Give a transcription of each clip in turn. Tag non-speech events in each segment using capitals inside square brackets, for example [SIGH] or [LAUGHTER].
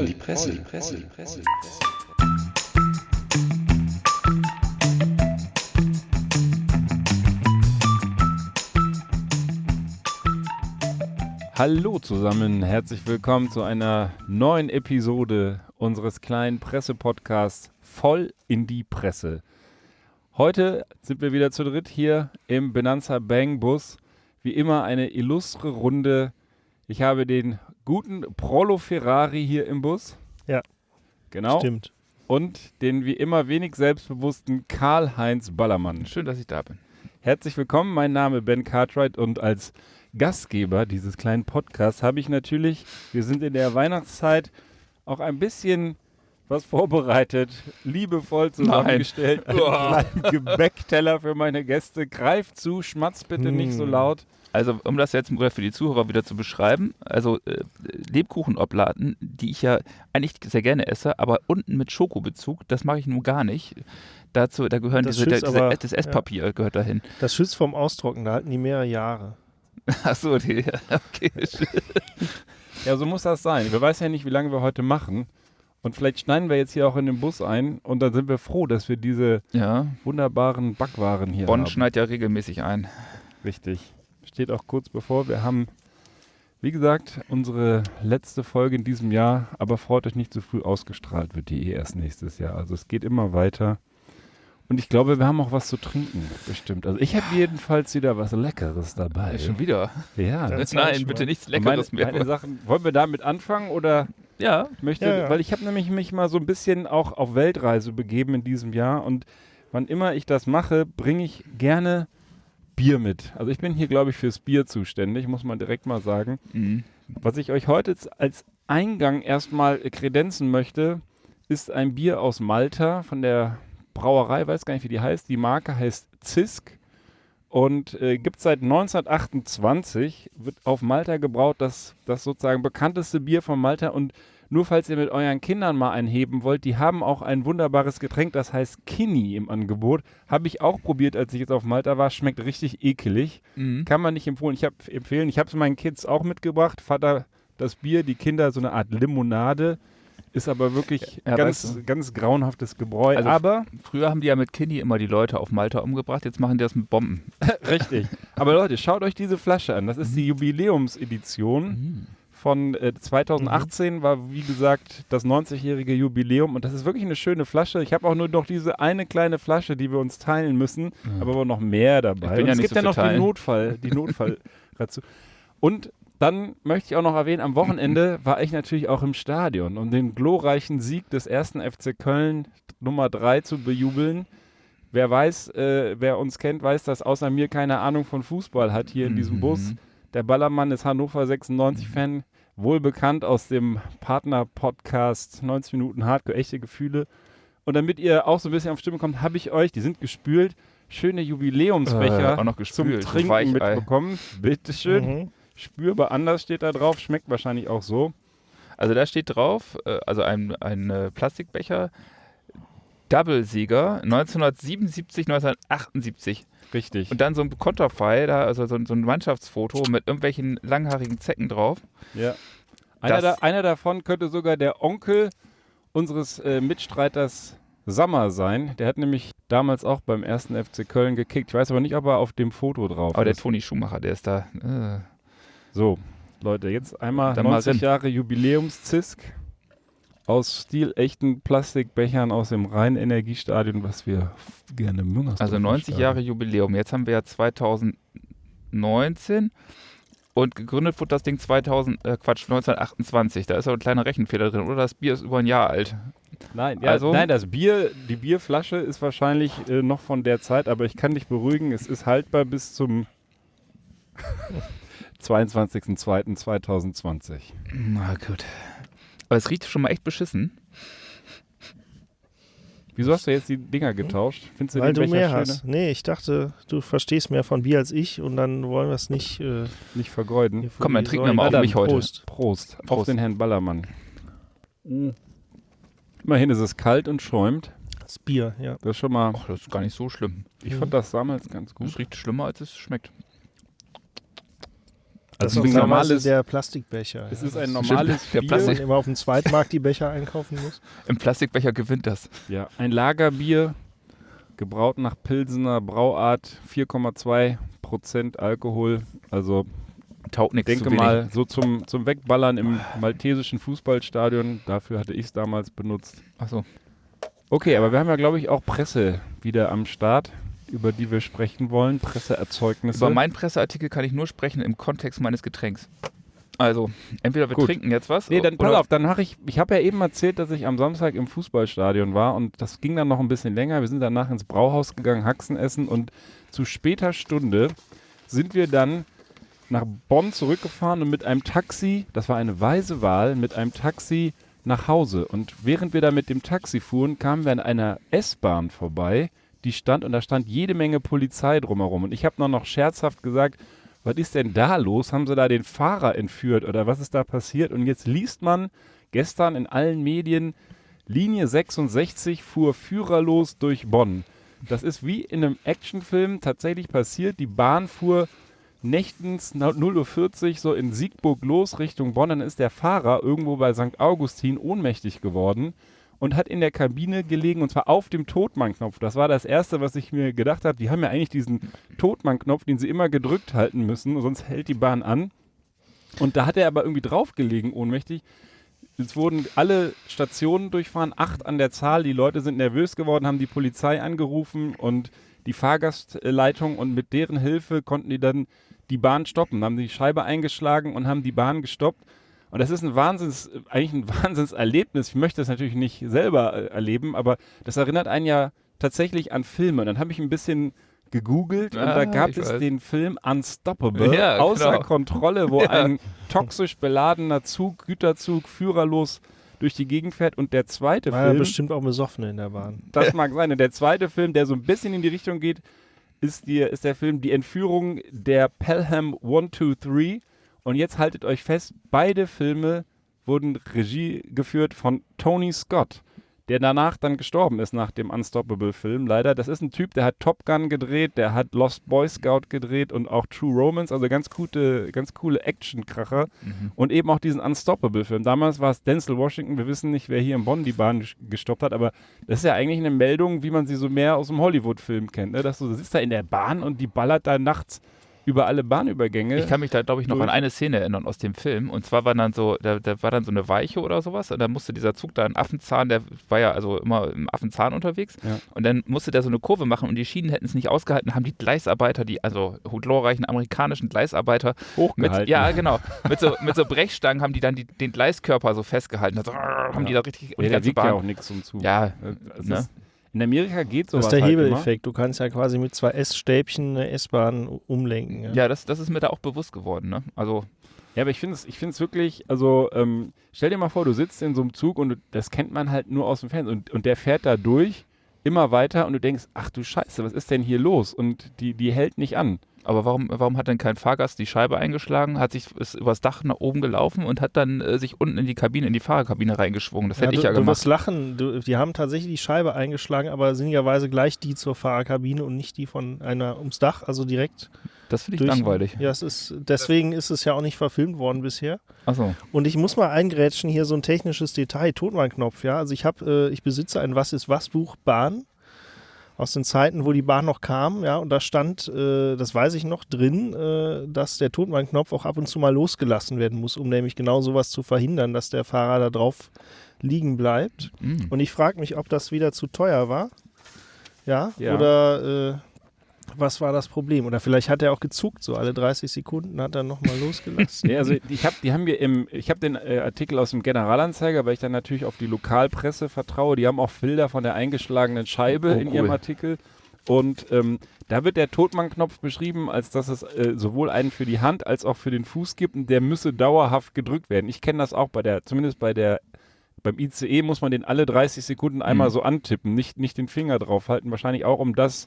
voll die Presse, die Presse, die Presse. Hallo zusammen, herzlich willkommen zu einer neuen Episode unseres kleinen Pressepodcasts Voll in die Presse. Heute sind wir wieder zu dritt hier im Benanza Bang Bus. Wie immer eine illustre Runde. Ich habe den guten Prolo Ferrari hier im Bus. Ja. Genau. Stimmt. Und den wie immer wenig selbstbewussten Karl-Heinz Ballermann. Schön, dass ich da bin. Herzlich willkommen, mein Name Ben Cartwright und als Gastgeber dieses kleinen Podcasts habe ich natürlich, wir sind in der Weihnachtszeit, auch ein bisschen was vorbereitet, liebevoll zusammengestellt, einen kleinen Gebäckteller für meine Gäste. Greift zu, schmatzt bitte nicht so Hm. laut. Also, um das jetzt mal für die Zuhörer wieder zu beschreiben, also äh, Lebkuchenoblaten, die ich ja eigentlich sehr gerne esse, aber unten mit Schokobezug, das mache ich nun gar nicht. Dazu, da gehören Das diese, diese, aber- das Esspapier gehört dahin. Das schützt vom Austrocknen, da halten die mehrere Jahre. [LAUGHS] Achso, die, okay. [LAUGHS] Ja, so muss das sein. Wir wissen ja nicht, wie lange wir heute machen. Und vielleicht schneiden wir jetzt hier auch in den Bus ein und dann sind wir froh, dass wir diese Ja, wunderbaren Backwaren hier Bonn haben. schneidet ja regelmäßig ein. Richtig. Steht auch kurz bevor. Wir haben, wie gesagt, unsere letzte Folge in diesem Jahr, aber freut euch nicht zu früh ausgestrahlt, wird die eh erst nächstes Jahr. Also es geht immer weiter. Und ich glaube, wir haben auch was zu trinken, bestimmt. Also ich habe jedenfalls wieder was Leckeres dabei. Schon wieder. Ja. Das- Nein, bitte nichts meine, Leckeres mehr. meine Sachen, wollen wir damit anfangen oder ja, ich möchte, Ja, ja. weil ich habe nämlich mich mal so ein bisschen auch auf Weltreise begeben in diesem Jahr und wann immer ich das mache, bringe ich gerne Bier mit. Also ich bin hier, glaube ich, fürs Bier zuständig, muss man direkt mal sagen. mhm. Was ich euch heute als Eingang erstmal äh, kredenzen möchte, ist ein Bier aus Malta von der Brauerei, weiß gar nicht, wie die heißt. Die Marke heißt Zisk und äh, gibt seit 1928, wird auf Malta gebraut, das, das sozusagen bekannteste Bier von Malta und nur falls ihr mit euren Kindern mal einheben wollt, die haben auch ein wunderbares Getränk, das heißt Kini im Angebot. Habe ich auch probiert, als ich jetzt auf Malta war. Schmeckt richtig ekelig. Mhm. Kann man nicht empfehlen. Ich habe empfehlen. Ich habe es meinen Kids auch mitgebracht. Vater das Bier, die Kinder so eine Art Limonade. Ist aber wirklich Ja, ganz, weißt du. ganz grauenhaftes Gebräu. Also- aber Früher haben die ja mit Kinney immer die Leute auf Malta umgebracht, jetzt machen die das mit Bomben. [LAUGHS] richtig. Aber Leute, schaut euch diese Flasche an. Das ist die Jubiläumsedition von äh, 2018. War wie gesagt das 90-jährige Jubiläum und das ist wirklich eine schöne Flasche. Ich habe auch nur noch diese eine kleine Flasche, die wir uns teilen müssen, aber auch noch mehr dabei. Ja es gibt so ja noch die teilen. Notfall, die Notfall [LAUGHS] dazu. Und dann möchte ich auch noch erwähnen, am Wochenende war ich natürlich auch im Stadion, um den glorreichen Sieg des ersten FC Köln Nummer 3 zu bejubeln. Wer weiß, äh, wer uns kennt, weiß, dass außer mir keine Ahnung von Fußball hat hier in diesem Mhm. Bus. Der Ballermann ist Hannover 96-Fan, wohl bekannt aus dem Partner-Podcast 90 Minuten Hardcore, echte Gefühle. Und damit ihr auch so ein bisschen auf Stimme kommt, habe ich euch, die sind gespült, schöne Jubiläumsbecher Äh, auch noch zum gespült, Trinken Weichei. mitbekommen. Bitteschön. Mhm. Spürbar anders steht da drauf, schmeckt wahrscheinlich auch so. Also da steht drauf, äh, also ein, ein äh, Plastikbecher, Double-Sieger 1977, 1978. Richtig. Und dann so ein Konterfei, da, also so, ein- so ein Mannschaftsfoto mit irgendwelchen langhaarigen Zecken drauf. ja. Einer, da, einer davon könnte sogar der Onkel unseres äh, Mitstreiters Sammer sein. Der hat nämlich damals auch beim ersten FC Köln gekickt. Ich weiß aber nicht, ob er auf dem Foto drauf Aber der ist. Toni Schumacher, der ist da. Äh. So, Leute, jetzt einmal Dann mal 90 rein. Jahre Jubiläumszisk aus stilechten Plastikbechern aus dem Rhein-Energiestadion, was wir gerne Müngersdorf Also 90 Jahre Jubiläum. Jetzt haben wir ja 2019 und gegründet wurde das Ding 2000, äh, Quatsch, 1928. Da ist aber ein kleiner Rechenfehler drin. Oder das Bier ist über ein Jahr alt. Nein, ja, Also- nein, das Bier, die Bierflasche ist wahrscheinlich äh, noch von der Zeit, aber ich kann dich beruhigen, es ist haltbar bis zum [LAUGHS] 22.02.2020. Na gut. Aber es riecht schon mal echt beschissen. Wieso hast du jetzt die Dinger getauscht? Findest du Weil den du mehr schöner? hast. Nee, ich dachte, du verstehst mehr von Bier als ich und dann wollen wir es nicht. Äh, Nicht vergeuden. Komm, dann trinken wir mal auf mich heute. Prost. Prost. Auf Prost. den Herrn Ballermann. Immerhin ist es kalt und schäumt. Das Bier, ja. Das ist schon mal. Ach, das ist gar nicht so schlimm. Ich fand das damals ganz gut. Es riecht schlimmer, als es schmeckt. Das Also ist ein normales, der Plastikbecher. es ja. ist ein Das- normales Der Bier. Wo man Plastik- immer auf dem Zweitmarkt die Becher einkaufen muss. Im Plastikbecher gewinnt das. Ja, ein Lagerbier, gebraut nach Pilsener Brauart, 4,2 Prozent Alkohol. Also Taugt ich nichts denke zu wenig. mal, so zum, zum Wegballern im maltesischen Fußballstadion, dafür hatte ich es damals benutzt. Achso. Okay, aber wir haben ja, glaube ich, auch Presse wieder am Start, über die wir sprechen wollen. Presseerzeugnisse. Über meinen Presseartikel kann ich nur sprechen im Kontext meines Getränks. Also, entweder wir Gut. trinken jetzt was. Nee, dann pass oder- auf, dann mache ich, ich habe ja eben erzählt, dass ich am Samstag im Fußballstadion war und das ging dann noch ein bisschen länger. Wir sind danach ins Brauhaus gegangen, Haxen essen und zu später Stunde sind wir dann nach Bonn zurückgefahren und mit einem Taxi, das war eine weise Wahl, mit einem Taxi nach Hause. Und während wir da mit dem Taxi fuhren, kamen wir an einer S-Bahn vorbei, die stand und da stand jede Menge Polizei drumherum. Und ich habe noch, noch scherzhaft gesagt, was ist denn da los? Haben sie da den Fahrer entführt oder was ist da passiert? Und jetzt liest man gestern in allen Medien, Linie 66 fuhr führerlos durch Bonn. Das ist wie in einem Actionfilm tatsächlich passiert. Die Bahn fuhr nächtens na- 0.40 Uhr so in Siegburg los Richtung Bonn. Dann ist der Fahrer irgendwo bei St. Augustin ohnmächtig geworden und hat in der Kabine gelegen und zwar auf dem Totmann-Knopf. Das war das Erste, was ich mir gedacht habe. Die haben ja eigentlich diesen Totmann-Knopf, den sie immer gedrückt halten müssen, sonst hält die Bahn an. Und da hat er aber irgendwie draufgelegen, ohnmächtig. Es wurden alle Stationen durchfahren, acht an der Zahl. Die Leute sind nervös geworden, haben die Polizei angerufen und die Fahrgastleitung und mit deren Hilfe konnten die dann die Bahn stoppen, haben die Scheibe eingeschlagen und haben die Bahn gestoppt. Und das ist ein Wahnsinns, eigentlich ein [LAUGHS] Wahnsinnserlebnis. Ich möchte das natürlich nicht selber äh, erleben, aber das erinnert einen ja tatsächlich an Filme. Und dann habe ich ein bisschen gegoogelt und Ah, da gab es weiß. den Film Unstoppable, Ja, außer genau. Kontrolle, wo [LAUGHS] Ja. ein toxisch beladener Zug, Güterzug, führerlos durch die Gegend fährt. Und der zweite War ja Film, bestimmt auch besoffene in der Bahn. das mag sein. Und der zweite Film, der so ein bisschen in die Richtung geht, ist, die, ist der Film Die Entführung der Pelham 123. Und jetzt haltet euch fest, beide Filme wurden Regie geführt von Tony Scott, der danach dann gestorben ist nach dem Unstoppable-Film. Leider, das ist ein Typ, der hat Top Gun gedreht, der hat Lost Boy Scout gedreht und auch True Romance, also ganz gute, ganz coole Action-Kracher. Mhm. Und eben auch diesen Unstoppable-Film. Damals war es Denzel Washington. Wir wissen nicht, wer hier in Bonn die Bahn ges- gestoppt hat, aber das ist ja eigentlich eine Meldung, wie man sie so mehr aus dem Hollywood-Film kennt. Ne? Dass du sitzt da in der Bahn und die ballert da nachts über alle Bahnübergänge. Ich kann mich da, glaube ich, noch an eine Szene erinnern aus dem Film. Und zwar war dann so, da, da war dann so eine Weiche oder sowas. Und dann musste dieser Zug da einen Affenzahn, der war ja also immer im Affenzahn unterwegs. Ja. Und dann musste der so eine Kurve machen und die Schienen hätten es nicht ausgehalten, haben die Gleisarbeiter, die, also glorreichen amerikanischen Gleisarbeiter, mit, hochgehalten. ja genau, mit so, mit so Brechstangen haben die dann die, den Gleiskörper so festgehalten. Also, haben die da richtig und ja, die der wiegt ja Bahn- auch nichts zum Zug. Ja, es ne? In Amerika geht Das sowas ist der halt immer. Hebeleffekt. Du kannst ja quasi mit zwei S-Stäbchen eine S-Bahn umlenken. Ja. Ja, das, das ist mir da auch bewusst geworden. Ne? Also, Ja, aber ich finde es ich find's wirklich, also ähm, stell dir mal vor, du sitzt in so einem Zug und du, das kennt man halt nur aus dem Fernsehen und, und der fährt da durch, immer weiter und du denkst, ach du Scheiße, was ist denn hier los? Und die, die hält nicht an. Aber warum, warum hat denn kein Fahrgast die Scheibe eingeschlagen, hat sich ist übers Dach nach oben gelaufen und hat dann äh, sich unten in die Kabine, in die Fahrerkabine reingeschwungen? Das hätte du, ich ja du gemacht. wirst lachen. Du, die haben tatsächlich die Scheibe eingeschlagen, aber sinnigerweise gleich die zur Fahrerkabine und nicht die von einer ums Dach, also direkt Das finde ich durch. langweilig. Ja, es ist, deswegen ist es ja auch nicht verfilmt worden bisher. Achso. Und ich muss mal eingrätschen, hier so ein technisches Detail, Totmannknopf, ja. Also ich habe, äh, ich besitze ein Was ist was Buch Bahn aus den Zeiten, wo die Bahn noch kam, ja, und da stand, äh, das weiß ich noch, drin, äh, dass der Totmannknopf auch ab und zu mal losgelassen werden muss, um nämlich genau sowas zu verhindern, dass der Fahrer da drauf liegen bleibt. Mhm. Und ich frage mich, ob das wieder zu teuer war. Ja, Ja. oder äh, was war das Problem? Oder vielleicht hat er auch gezuckt, so alle 30 Sekunden hat er nochmal [LAUGHS] losgelassen. Nee, also ich habe die haben wir im, ich habe den äh, Artikel aus dem Generalanzeiger, weil ich dann natürlich auf die Lokalpresse vertraue. Die haben auch Bilder von der eingeschlagenen Scheibe Oh, in cool. ihrem Artikel. Und ähm, da wird der Totmann-Knopf beschrieben, als dass es äh, sowohl einen für die Hand als auch für den Fuß gibt und der müsse dauerhaft gedrückt werden. Ich kenne das auch bei der, zumindest bei der, beim ICE muss man den alle 30 Sekunden einmal Mhm. so antippen, nicht, nicht den Finger draufhalten. Wahrscheinlich auch, um das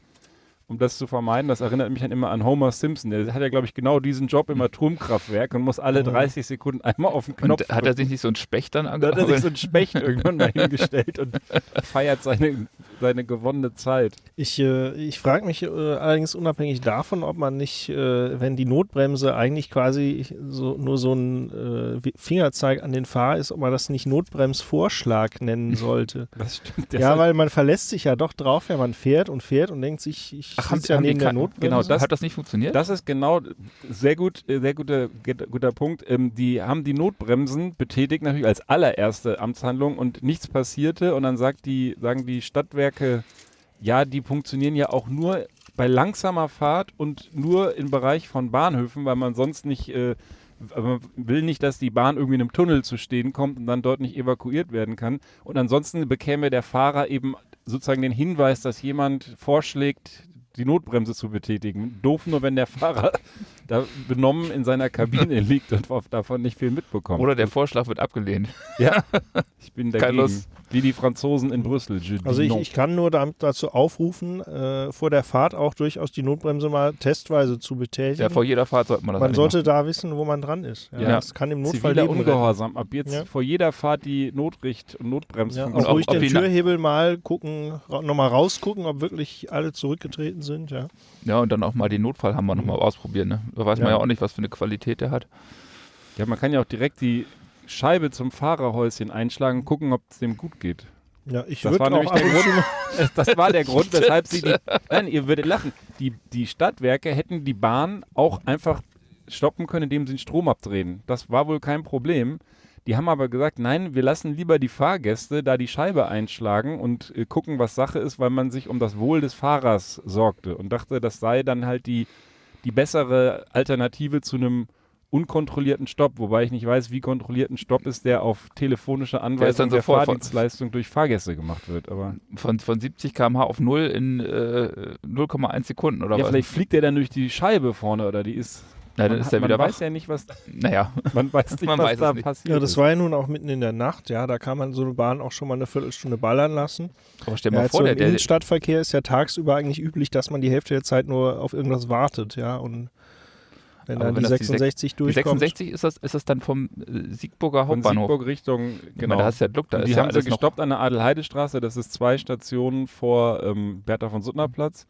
um das zu vermeiden. Das erinnert mich dann immer an Homer Simpson. Der hat ja, glaube ich, genau diesen Job im Atomkraftwerk und muss alle 30 Sekunden einmal auf den Knopf Und hat er sich nicht so einen Specht dann da hat er sich so einen Specht [LAUGHS] irgendwann mal hingestellt und feiert seine, seine gewonnene Zeit. Ich, äh, ich frage mich äh, allerdings unabhängig davon, ob man nicht, äh, wenn die Notbremse eigentlich quasi so, nur so ein äh, Fingerzeig an den Fahrer ist, ob man das nicht Notbremsvorschlag nennen sollte. [LAUGHS] Das stimmt. ja, weil man verlässt sich ja doch drauf, wenn man fährt und fährt und denkt sich, ich Ach, haben, ja haben die der Notbremse. genau, das- Hat das nicht funktioniert? Das ist genau sehr gut, äh, sehr guter, guter Punkt. Ähm, die haben die Notbremsen betätigt natürlich als allererste Amtshandlung und nichts passierte und dann sagt die, sagen die Stadtwerke, ja, die funktionieren ja auch nur bei langsamer Fahrt und nur im Bereich von Bahnhöfen, weil man sonst nicht, äh, man will nicht, dass die Bahn irgendwie in einem Tunnel zu stehen kommt und dann dort nicht evakuiert werden kann. Und ansonsten bekäme der Fahrer eben sozusagen den Hinweis, dass jemand vorschlägt, die Notbremse zu betätigen. Doof nur, wenn der Fahrer [LAUGHS] da benommen in seiner Kabine [LAUGHS] liegt und davon nicht viel mitbekommt. Oder der Vorschlag wird abgelehnt. ja, [LAUGHS] ich bin Keine dagegen. Lust. Wie die Franzosen in Brüssel. Also ich, ich kann nur dazu aufrufen, äh, vor der Fahrt auch durchaus die Notbremse mal testweise zu betätigen. Ja, vor jeder Fahrt sollte man das man sollte da wissen, wo man dran ist. Ja, Ja. Das kann im Notfall Ziviler retten. Ungehorsam. Ab jetzt Ja. vor jeder Fahrt die Notricht- und Ja, auch ob- ruhig ob den Türhebel mal gucken, nochmal rausgucken, ob wirklich alle zurückgetreten sind. Ja. machen. Ja, und dann auch mal den Notfallhammer nochmal ausprobieren. Ne? Da weiß man Ja. ja auch nicht, was für eine Qualität der hat. Ja, man kann ja auch direkt die Scheibe zum Fahrerhäuschen einschlagen und gucken, ob es dem gut geht. Ja, ich würde war auch der und zu mal [LAUGHS] Das war der Grund, [LAUGHS] weshalb sie die. Nein, ihr würdet lachen. Die, die Stadtwerke hätten die Bahn auch einfach stoppen können, indem sie den Strom abdrehen. Das war wohl kein Problem. Die haben aber gesagt, nein, wir lassen lieber die Fahrgäste da die Scheibe einschlagen und äh, gucken, was Sache ist, weil man sich um das Wohl des Fahrers sorgte und dachte, das sei dann halt die, die bessere Alternative zu einem unkontrollierten Stopp, wobei ich nicht weiß, wie kontrolliert ein Stopp ist, der auf telefonische Anweisung dann der, von- Fahrdienstleistung durch Fahrgäste gemacht wird. Aber Von, von 70 km/h auf 0 in äh, 0,1 Sekunden oder ja, was? vielleicht fliegt der dann durch die Scheibe vorne oder die ist. Na, dann man, ist er man wieder weiß ja nicht, was. Naja, Man weiß [LAUGHS] nicht, Man was weiß da nicht. passiert. Ja, das war ja nun auch mitten in der Nacht, ja, da kann man so eine Bahn auch schon mal eine Viertelstunde ballern lassen. aber stell Ja, mal vor, so der, im der, Innenstadtverkehr ist ja tagsüber eigentlich üblich, dass man die Hälfte der Zeit nur auf irgendwas wartet, ja, und wenn Aber dann wenn die das die 66 die durchkommt. 66 ist das, ist das dann vom äh, Siegburger Von Hauptbahnhof. Siegburg Richtung, Ich meine, genau. da hast du ja Glück, da Und ist die ja haben sie gestoppt an der Adelheidestraße. Das ist zwei Stationen vor ähm, Bertha von Suttner Platz.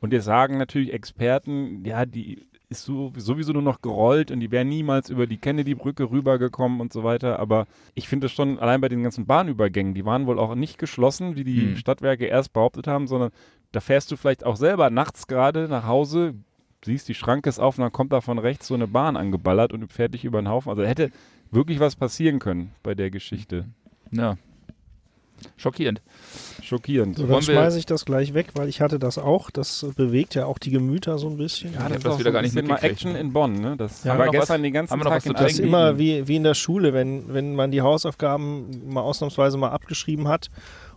Und jetzt sagen natürlich Experten, ja, die ist so, sowieso nur noch gerollt und die wären niemals über die Kennedy-Brücke rübergekommen und so weiter. Aber ich finde es schon, allein bei den ganzen Bahnübergängen, die waren wohl auch nicht geschlossen, wie die Hm. Stadtwerke erst behauptet haben, sondern da fährst du vielleicht auch selber nachts gerade nach Hause, siehst, die Schranke ist auf und dann kommt da von rechts so eine Bahn angeballert und fährt dich über den Haufen. Also da hätte wirklich was passieren können bei der Geschichte. Ja. Schockierend. Schockierend. So, dann schmeiße ich das gleich weg, weil ich hatte das auch. Das bewegt ja auch die Gemüter so ein bisschen. Ja, hab das ist das wieder so gar nicht bisschen mal. Action in Bonn, ne? Das Ja, war haben wir gestern was- den ganzen haben wir noch Tag was zu in Das ist immer wie, wie in der Schule, wenn, wenn man die Hausaufgaben mal ausnahmsweise mal abgeschrieben hat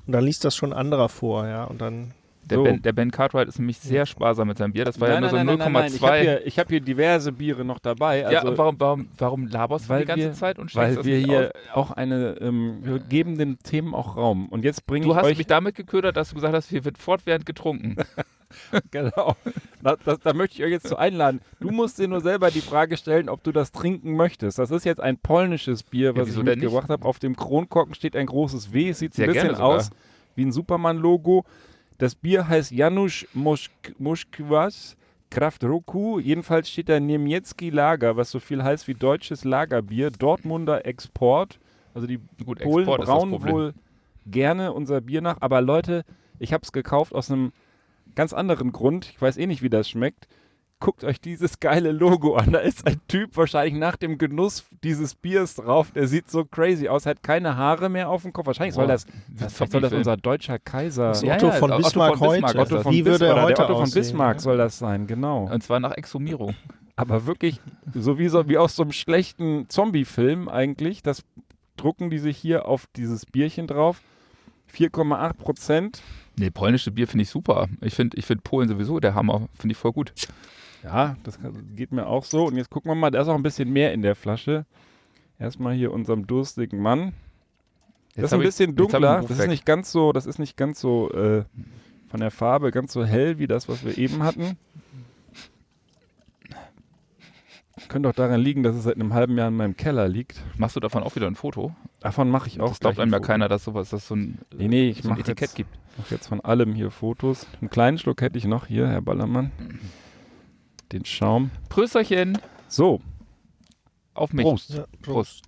und dann liest das schon anderer vor, ja, und dann Der, So. ben, der Ben Cartwright ist nämlich sehr sparsam mit seinem Bier. Das war ja nein, nur nein, so nein, nein, nein. Ich habe 0,2. hier, ich hab hier diverse Biere noch dabei. Also, ja, warum, warum, warum laberst du die ganze wir- Zeit und schenkst weil das wir hier auch eine, ähm, wir geben den Themen auch Raum. Und jetzt bringe Du ich hast euch mich damit geködert, dass du gesagt hast, hier wird fortwährend getrunken. [LAUGHS] Genau. Da, das, da möchte ich euch jetzt zu einladen. Du musst dir nur selber die Frage stellen, ob du das trinken möchtest. Das ist jetzt ein polnisches Bier, was wieso ich mitgebracht habe. Auf dem Kronkorken steht ein großes W. Es sieht ein bisschen aus wie ein Superman-Logo. Das Bier heißt Janusz Mosk Moskwas Kraft Roku. Jedenfalls steht da Niemiecki Lager, was so viel heißt wie deutsches Lagerbier. Dortmunder Export. Also die Gut, Polen Export brauen wohl gerne unser Bier nach. Aber Leute, ich habe es gekauft aus einem ganz anderen Grund. Ich weiß eh nicht, wie das schmeckt. Guckt euch dieses geile Logo an. Da ist ein Typ wahrscheinlich nach dem Genuss dieses Biers drauf. Der sieht so crazy aus, hat keine Haare mehr auf dem Kopf. Wahrscheinlich soll das, das soll das unser deutscher Kaiser. Das ist Ja, Otto ja, von Otto von Bismarck heute. Otto das. von Wie würde Bismarck, er heute der Otto von? Bismarck soll das sein, genau. Und zwar nach Exhumierung. Aber wirklich, so wie, so wie aus so einem schlechten Zombie-Film eigentlich, das drucken die sich hier auf dieses Bierchen drauf. 4,8 Prozent. Nee, polnische Bier finde ich super. Ich finde ich find Polen sowieso der Hammer. Finde ich voll gut. Ja, das geht mir auch so. Und jetzt gucken wir mal, da ist auch ein bisschen mehr in der Flasche. Erstmal hier unserem durstigen Mann. Das ist ein ich- bisschen ich dunkler. Das ist weg. nicht ganz so, das ist nicht ganz so äh, von der Farbe ganz so hell wie das, was wir eben hatten. könnte auch daran liegen, dass es seit einem halben Jahr in meinem Keller liegt. Machst du davon auch wieder ein Foto? Davon mache ich auch. das glaubt einem ein ja keiner, dass sowas, dass so ein, Nee, nee, ich so ein mache Etikett jetzt, gibt. mach jetzt von allem hier Fotos. Einen kleinen Schluck hätte ich noch hier, Herr Ballermann. Den Schaum. Prösterchen So, auf mich. Prost. Ja, Prost.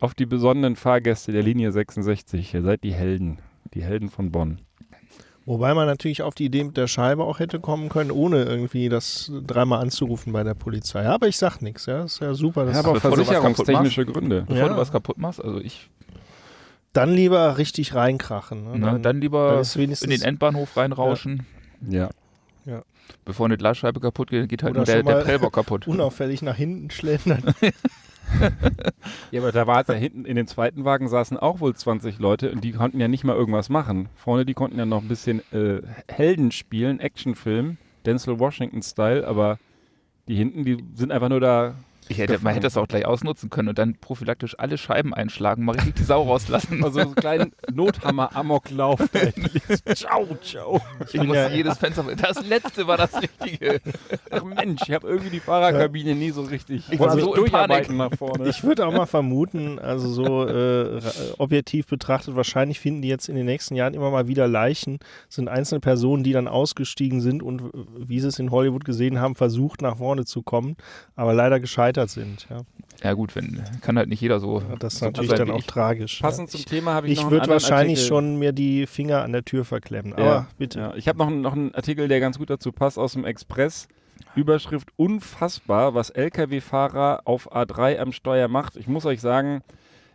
auf die besonderen Fahrgäste der Linie 66. Ihr seid die Helden. Die Helden von Bonn. Wobei man natürlich auf die Idee mit der Scheibe auch hätte kommen können, ohne irgendwie das dreimal anzurufen bei der Polizei. Ja, aber ich sag nichts, ja. Ist ja super. Das Ja, aber bevor du was versicherungstechnische Gründe. Bevor Ja. du was kaputt machst, also ich, dann lieber richtig reinkrachen. Ne? na, dann lieber dann ist wenigstens in den Endbahnhof reinrauschen. Ja. Bevor eine Glasscheibe kaputt geht, geht halt Oder nur der, der Prellbock kaputt. [LAUGHS] unauffällig nach hinten schlendern. [LAUGHS] Ja, aber da war da hinten in dem zweiten Wagen saßen auch wohl 20 Leute und die konnten ja nicht mal irgendwas machen. Vorne, die konnten ja noch ein bisschen äh, Helden spielen, Actionfilm, Denzel Washington-Style, aber die hinten, die sind einfach nur da. Ich hätte, man hätte das auch gleich ausnutzen können und dann prophylaktisch alle Scheiben einschlagen, mal richtig die Sau rauslassen. Also so einen kleinen [LAUGHS] Nothammer-Amoklauf. ciao, ciao. Ich muss ja- jedes Fenster. Das letzte war das Richtige. Ach Mensch, ich habe irgendwie die Fahrerkabine nie so richtig Ich war wollte so durcharbeiten nach vorne. Ich würde auch mal vermuten, also so äh, objektiv betrachtet, wahrscheinlich finden die jetzt in den nächsten Jahren immer mal wieder Leichen, sind einzelne Personen, die dann ausgestiegen sind und, äh, wie sie es in Hollywood gesehen haben, versucht nach vorne zu kommen, aber leider gescheitert sind. Ja. Ja gut, wenn kann halt nicht jeder so. Das ist so natürlich sein dann auch ich. tragisch. Passend ja. zum Thema habe ich, Ich, noch ich würde wahrscheinlich Artikel. schon mir die Finger an der Tür verklemmen. Aber Ja, bitte. Ja, ich habe noch, noch einen Artikel, der ganz gut dazu passt, aus dem Express. Überschrift unfassbar, was Lkw-Fahrer auf A3 am Steuer macht. Ich muss euch sagen,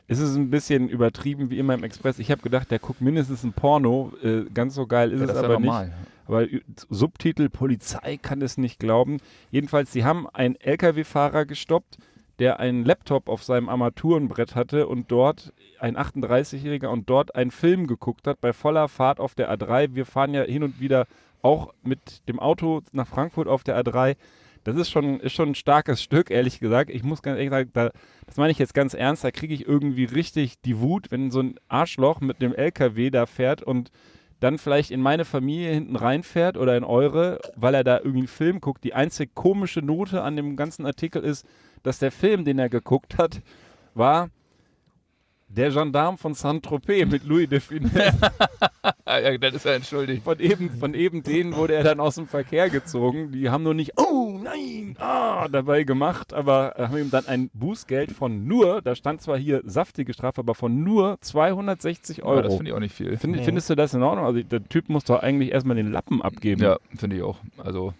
es ist ein bisschen übertrieben wie immer im Express. Ich habe gedacht, der guckt mindestens ein Porno. Äh, ganz so geil ist Ja, es das ist ja aber nicht. Aber Subtitel Polizei kann es nicht glauben. Jedenfalls, sie haben einen Lkw-Fahrer gestoppt, der einen Laptop auf seinem Armaturenbrett hatte und dort ein 38-Jähriger und dort einen Film geguckt hat bei voller Fahrt auf der A3. Wir fahren ja hin und wieder auch mit dem Auto nach Frankfurt auf der A3. Das ist schon, ist schon ein starkes Stück, ehrlich gesagt. Ich muss ganz ehrlich sagen, da, das meine ich jetzt ganz ernst, da kriege ich irgendwie richtig die Wut, wenn so ein Arschloch mit dem LKW da fährt und dann vielleicht in meine Familie hinten reinfährt oder in eure, weil er da irgendwie einen Film guckt. Die einzig komische Note an dem ganzen Artikel ist, dass der Film, den er geguckt hat, war der Gendarm von Saint-Tropez mit Louis de Funès. [LAUGHS] Ah, ja, dann ist er entschuldigt. Von eben, von eben denen wurde er dann aus dem Verkehr gezogen. Die haben nur nicht, oh nein, ah, dabei gemacht, aber haben ihm dann ein Bußgeld von nur, da stand zwar hier saftige Strafe, aber von nur 260 Aber das Euro. finde ich auch nicht viel. Find, Mhm. Findest du das in Ordnung? Also der Typ muss doch eigentlich erstmal den Lappen abgeben. Ja, finde ich auch. Also,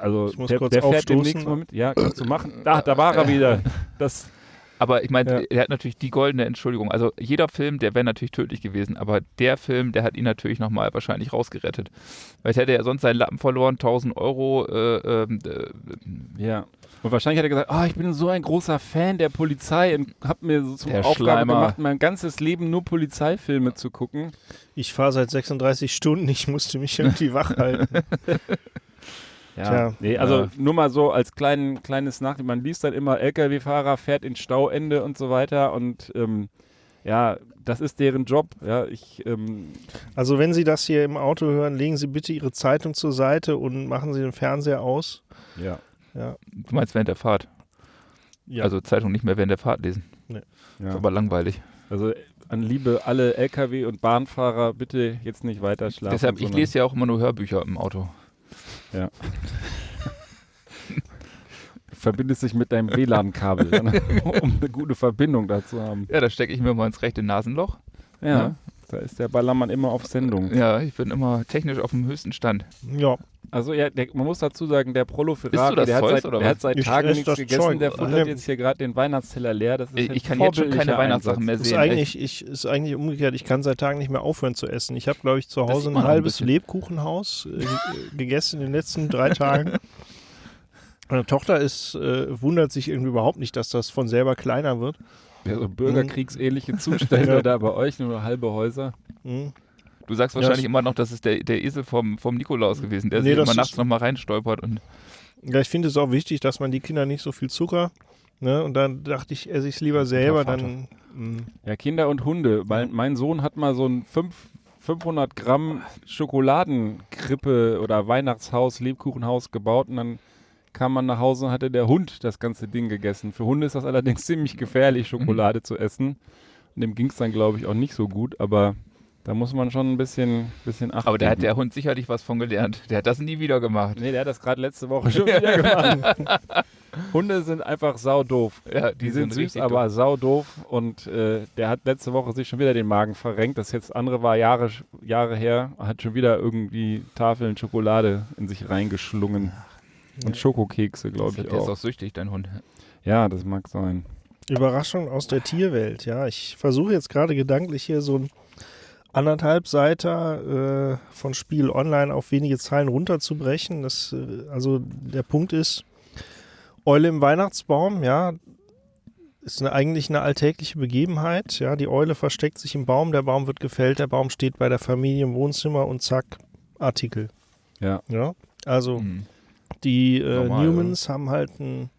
Also Ich muss der, kurz der fährt demnächst mal mit. Ja, kannst du machen. Da, da war er wieder. [LAUGHS] Das, aber ich meine, Ja. er hat natürlich die goldene Entschuldigung. Also jeder Film, der wäre natürlich tödlich gewesen, aber der Film, der hat ihn natürlich nochmal wahrscheinlich rausgerettet. Weil hätte er sonst seinen Lappen verloren, 1000 Euro. Äh, ähm, äh, ja. Und wahrscheinlich hat er gesagt, oh, ich bin so ein großer Fan der Polizei und habe mir so zur Der Aufgabe Schleimer. gemacht, mein ganzes Leben nur Polizeifilme zu gucken. Ich fahre seit 36 Stunden, ich musste mich irgendwie wach halten. [LAUGHS] Ja, Tja. nee, also Ja. nur mal so als kleinen, kleines Nachricht. Man liest dann immer, LKW-Fahrer fährt ins Stauende und so weiter und ähm, ja, das ist deren Job. Ja, ich, ähm, Also wenn Sie das hier im Auto hören, legen Sie bitte Ihre Zeitung zur Seite und machen Sie den Fernseher aus. ja. Ja. du meinst während der Fahrt. ja. Also Zeitung nicht mehr während der Fahrt lesen. ja. Ist aber langweilig. Also an Liebe alle LKW- und Bahnfahrer, bitte jetzt nicht weiter schlafen. Deshalb, ich lese ja auch immer nur Hörbücher im Auto. [LAUGHS] verbindest dich mit deinem WLAN-Kabel, ja, [LAUGHS] ne? um eine gute Verbindung dazu haben. Ja, da stecke ich mir mal ins rechte Nasenloch. Ja, Ja. Da ist der Ballermann immer auf Sendung. Ja, ich bin immer technisch auf dem höchsten Stand. ja. Also ja, der, man muss dazu sagen, der Prolo Ferrari, der, hat seit, oder der hat seit Ich Tagen nichts gegessen, Zeug. der futtert jetzt hier gerade den Weihnachtsteller leer. Das ist Ich, ein ich kann jetzt schon keine Weihnachtssachen mehr Einsatz. Ist sehen. eigentlich, ich, ist eigentlich umgekehrt. Ich kann seit Tagen nicht mehr aufhören zu essen. Ich habe, glaube ich, zu Hause ein ein halbes bisschen. Lebkuchenhaus äh, äh, gegessen in den letzten drei Tagen. [LAUGHS] Meine Tochter ist, äh, wundert sich irgendwie überhaupt nicht, dass das von selber kleiner wird. Ja, so bürgerkriegsähnliche [LAUGHS] Zustände Ja. da bei euch, nur halbe Häuser. Hm. Du sagst Ja, wahrscheinlich es- immer noch, das ist der, der Esel vom, vom Nikolaus gewesen, der Nee, sich immer nachts nochmal reinstolpert. Und Ja, ich finde es auch wichtig, dass man die Kinder nicht so viel Zucker. Ne? Und dann dachte ich, esse ich es lieber selber. Dann, hm. Ja, Kinder und Hunde. Weil mein Sohn hat mal so ein fünf- 500 Gramm Schokoladenkrippe oder Weihnachtshaus, Lebkuchenhaus gebaut und dann kam man nach Hause und hatte der Hund das ganze Ding gegessen. Für Hunde ist das allerdings [LAUGHS] ziemlich gefährlich, Schokolade zu essen. Und dem ging es dann, glaube ich, auch nicht so gut, aber da muss man schon ein bisschen, bisschen achten. Aber da hat der Hund sicherlich was von gelernt. Der hat das nie wieder gemacht. Nee, der hat das gerade letzte Woche [LAUGHS] schon wieder gemacht. Hunde sind einfach saudoof. Ja, Die, sind, süß, aber saudoof. Und äh, der hat letzte Woche sich schon wieder den Magen verrenkt. Das jetzt andere war Jahre, Jahre her. Hat schon wieder irgendwie Tafeln Schokolade in sich reingeschlungen. Und Schokokekse, glaube ich Der ist auch. auch süchtig, dein Hund. Ja, das mag sein. Überraschung aus der Tierwelt, ja. Ich versuche jetzt gerade gedanklich hier so ein anderthalb Seiter äh, von Spiel online auf wenige Zeilen runterzubrechen. Das, äh, also der Punkt ist, Eule im Weihnachtsbaum, ja, ist eine, eigentlich eine alltägliche Begebenheit. Ja, die Eule versteckt sich im Baum, der Baum wird gefällt, der Baum steht bei der Familie im Wohnzimmer und zack, Artikel. Ja. Ja, also Mhm. Die äh, Normal, Newmans haben halt ein.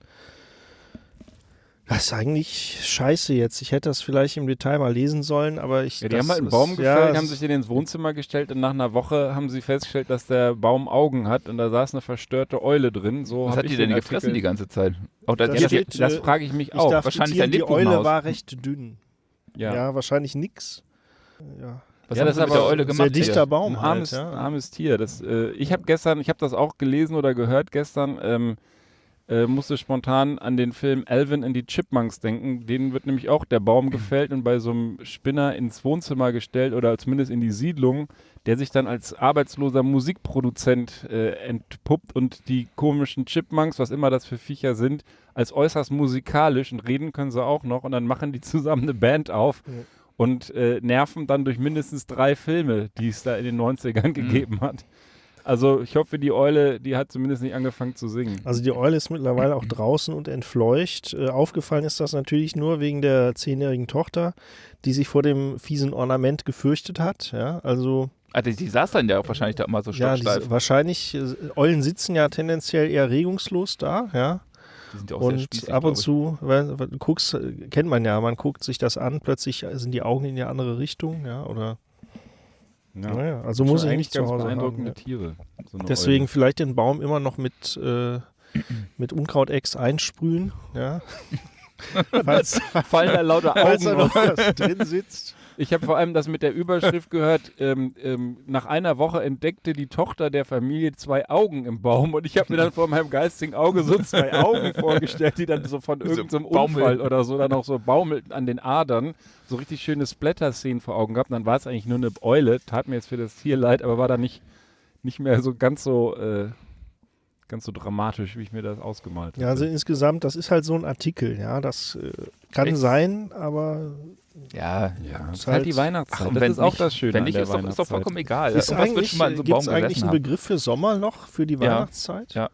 Das ist eigentlich scheiße jetzt. Ich hätte das vielleicht im Detail mal lesen sollen, aber ich. Ja, die das haben halt einen ist- Baum ja, gefällt, es- haben sich den ins Wohnzimmer gestellt und nach einer Woche haben sie festgestellt, dass der Baum Augen hat und da saß eine verstörte Eule drin. So Was hat die denn den gefressen Artikel- die ganze Zeit? Auch da Da Ja, steht das, das frage ich mich Ich auch. darf wahrscheinlich zitieren, ein die Eule war recht dünn. ja. Ja, wahrscheinlich nix. Ja. Was Ja, haben das ist mit der aber Eule Sehr gemacht? dichter hier? Baum ein halt, armes, ja. armes Tier. Das, äh, ich habe gestern, ich habe das auch gelesen oder gehört gestern, ähm, äh, musste spontan an den Film Alvin and die Chipmunks denken. Denen wird nämlich auch der Baum gefällt und bei so einem Spinner ins Wohnzimmer gestellt oder zumindest in die Siedlung, der sich dann als arbeitsloser Musikproduzent äh, entpuppt und die komischen Chipmunks, was immer das für Viecher sind, als äußerst musikalisch und reden können sie auch noch und dann machen die zusammen eine Band auf. Ja. Und äh, nerven dann durch mindestens drei Filme, die es da in den 90ern gegeben hat. Also ich hoffe, die Eule, die hat zumindest nicht angefangen zu singen. Also die Eule ist mittlerweile auch draußen und entfleucht. Äh, aufgefallen ist das natürlich nur wegen der zehnjährigen Tochter, die sich vor dem fiesen Ornament gefürchtet hat. Ja, also Ah, die, die saß dann ja auch wahrscheinlich da immer so ja, stocksteif. diese, wahrscheinlich äh, Eulen sitzen ja tendenziell eher regungslos da. Ja, Die ja auch sehr und spießig, ab und zu, weil du guckst, äh, kennt man ja, man guckt sich das an, plötzlich sind die Augen in die andere Richtung. Ja, oder naja, also muss ich eigentlich nicht zu ganz Hause haben. beeindruckende Ja. Tiere. so eine Deswegen Eule. vielleicht den Baum immer noch mit, äh, mit Unkrautex einsprühen. Ja. [LAUGHS] [LAUGHS] falls, [LAUGHS] fallen da lauter falls da Augen noch raus. was drin sitzt. Ich habe vor allem das mit der Überschrift gehört, ähm, ähm, nach einer Woche entdeckte die Tochter der Familie zwei Augen im Baum und ich habe mir dann vor meinem geistigen Auge so zwei Augen vorgestellt, die dann so von So irgendeinem baumeln. Unfall oder so dann auch so baumelten an den Adern, so richtig schöne Splatter-Szenen vor Augen gehabt. Und dann war es eigentlich nur eine Eule, tat mir jetzt für das Tier leid, aber war dann nicht, nicht mehr so ganz so äh, ganz so dramatisch, wie ich mir das ausgemalt habe. Ja, also insgesamt, das ist halt so ein Artikel. Ja, das äh, kann Echt? sein, aber Ja, ja, ist ist halt die halt- Weihnachtszeit. Ach, und das wenn ist auch nicht- das Schöne wenn an nicht, der ist doch, ist doch vollkommen egal. ist Irgendwas eigentlich, schon mal in so einem gibt Baum es eigentlich einen haben. Begriff für Sommerloch für die Ja. Weihnachtszeit? Ja.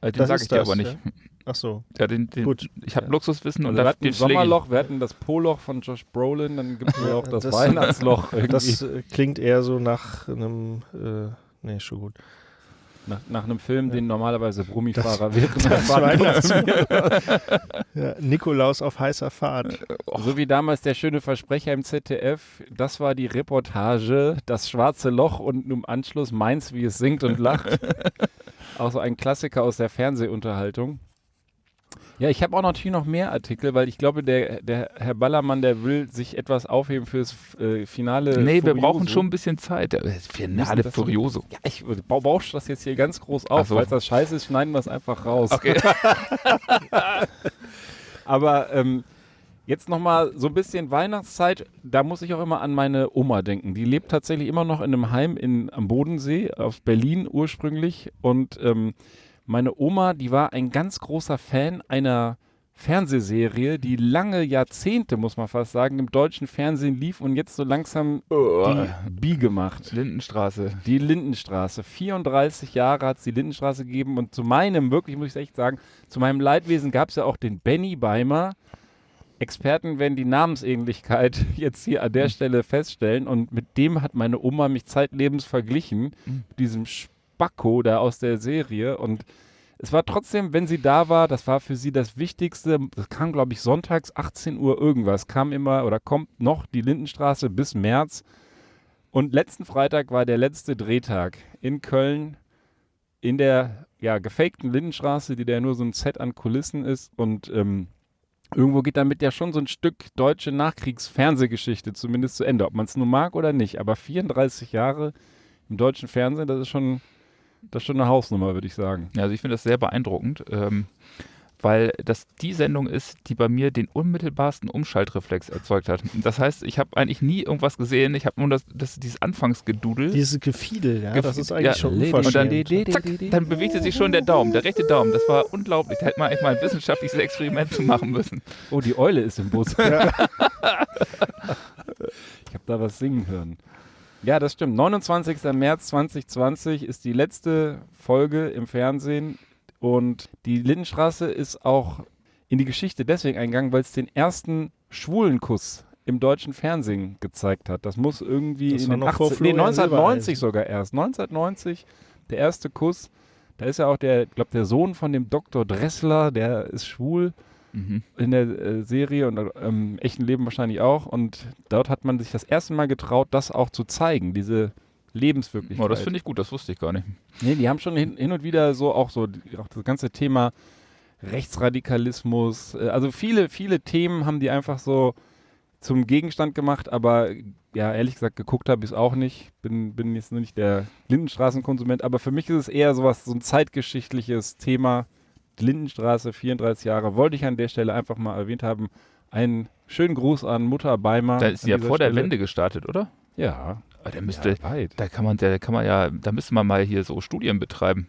Äh, Den Das sage ich dir das, aber nicht. Ach so, Ja, den, den, gut. Ich habe Ja. Luxuswissen und Also wir da, hatten den das. Sommerloch, wir hatten das Poloch von Josh Brolin, dann gibt es ja auch das, Das- Weihnachtsloch [LAUGHS] irgendwie. Das äh, klingt eher so nach einem, äh, nee, schon gut. Nach, nach einem Film, den normalerweise Brummifahrer [LAUGHS] während der Fahrt [LAUGHS] ja, Nikolaus auf heißer Fahrt. So wie damals der schöne Versprecher im ZDF, das war die Reportage, das schwarze Loch und im Anschluss Mainz, wie es singt und lacht. [LAUGHS] auch so ein Klassiker aus der Fernsehunterhaltung. Ja, ich habe auch natürlich noch mehr Artikel, weil ich glaube, der, der Herr Ballermann, der will sich etwas aufheben fürs äh, Finale. Nee, wir Furioso. brauchen schon ein bisschen Zeit. Äh, Finale das- Furioso. Ja, ich bau- bausch das jetzt hier ganz groß auf. So. Falls das scheiße ist, schneiden wir es einfach raus. Okay. [LAUGHS] Aber ähm, jetzt nochmal so ein bisschen Weihnachtszeit. Da muss ich auch immer an meine Oma denken. Die lebt tatsächlich immer noch in einem Heim in, am Bodensee, aus Berlin ursprünglich. Und ähm, meine Oma, die war ein ganz großer Fan einer Fernsehserie, die lange Jahrzehnte, muss man fast sagen, im deutschen Fernsehen lief und jetzt so langsam die Biege macht. Lindenstraße. Die Lindenstraße. 34 Jahre hat es die Lindenstraße gegeben und zu meinem, wirklich muss ich echt sagen, zu meinem Leidwesen gab es ja auch den Benny Beimer. Experten werden die Namensähnlichkeit [LAUGHS] jetzt hier an der Stelle feststellen und mit dem hat meine Oma mich zeitlebens verglichen, mit diesem Spacko da aus der Serie und es war trotzdem, wenn sie da war, das war für sie das Wichtigste. Das kam, glaube ich, sonntags 18 Uhr irgendwas. Kam immer oder kommt noch die Lindenstraße bis März. Und letzten Freitag war der letzte Drehtag in Köln in der ja, gefakten Lindenstraße, die da nur so ein Set an Kulissen ist und ähm, irgendwo geht damit ja schon so ein Stück deutsche Nachkriegsfernsehgeschichte zumindest zu Ende, ob man es nur mag oder nicht. Aber 34 Jahre im deutschen Fernsehen, das ist schon, das ist schon eine Hausnummer, würde ich sagen. Ja, also ich finde das sehr beeindruckend, ähm, weil das die Sendung ist, die bei mir den unmittelbarsten Umschaltreflex erzeugt hat. Das heißt, ich habe eigentlich nie irgendwas gesehen, ich habe nur das, das, dieses Anfangsgedudel. Dieses Gefiedel, ja, Gef- das ist eigentlich ja, schon unverschämt. und Zack, dann bewegte sich schon der Daumen, der rechte Daumen. Das war unglaublich. Da hätte man eigentlich mal ein wissenschaftliches Experiment zu machen müssen. Oh, die Eule ist im Bus. Ja. [LAUGHS] Ich habe da was singen hören. Ja, das stimmt. 29. März 2020 ist die letzte Folge im Fernsehen und die Lindenstraße ist auch in die Geschichte deswegen eingegangen, weil es den ersten schwulen Kuss im deutschen Fernsehen gezeigt hat. Das muss irgendwie Das in den noch vor 80, nee, Florian 1990 Silbereisen. sogar erst. 1990 der erste Kuss. Da ist ja auch der, ich glaube, der Sohn von dem Dr. Dressler, der ist schwul Mhm. in der äh, Serie und im echten Leben wahrscheinlich auch. Und dort hat man sich das erste Mal getraut, das auch zu zeigen, diese Lebenswirklichkeit. Oh, das finde ich gut, das wusste ich gar nicht. Nee, die haben schon hin, hin und wieder so auch so auch das ganze Thema Rechtsradikalismus, äh, also viele, viele Themen haben die einfach so zum Gegenstand gemacht, aber ja, ehrlich gesagt, geguckt habe ich es auch nicht. Bin, bin jetzt nur nicht der Lindenstraßenkonsument, aber für mich ist es eher sowas, so ein zeitgeschichtliches Thema. Lindenstraße, 34 Jahre, wollte ich an der Stelle einfach mal erwähnt haben. Einen schönen Gruß an Mutter Beimer. Da ist sie ja vor der Stelle. Wende gestartet, oder? Ja, Aber der müsste, ja, da kann man, da kann man ja, da müsste man mal hier so Studien betreiben.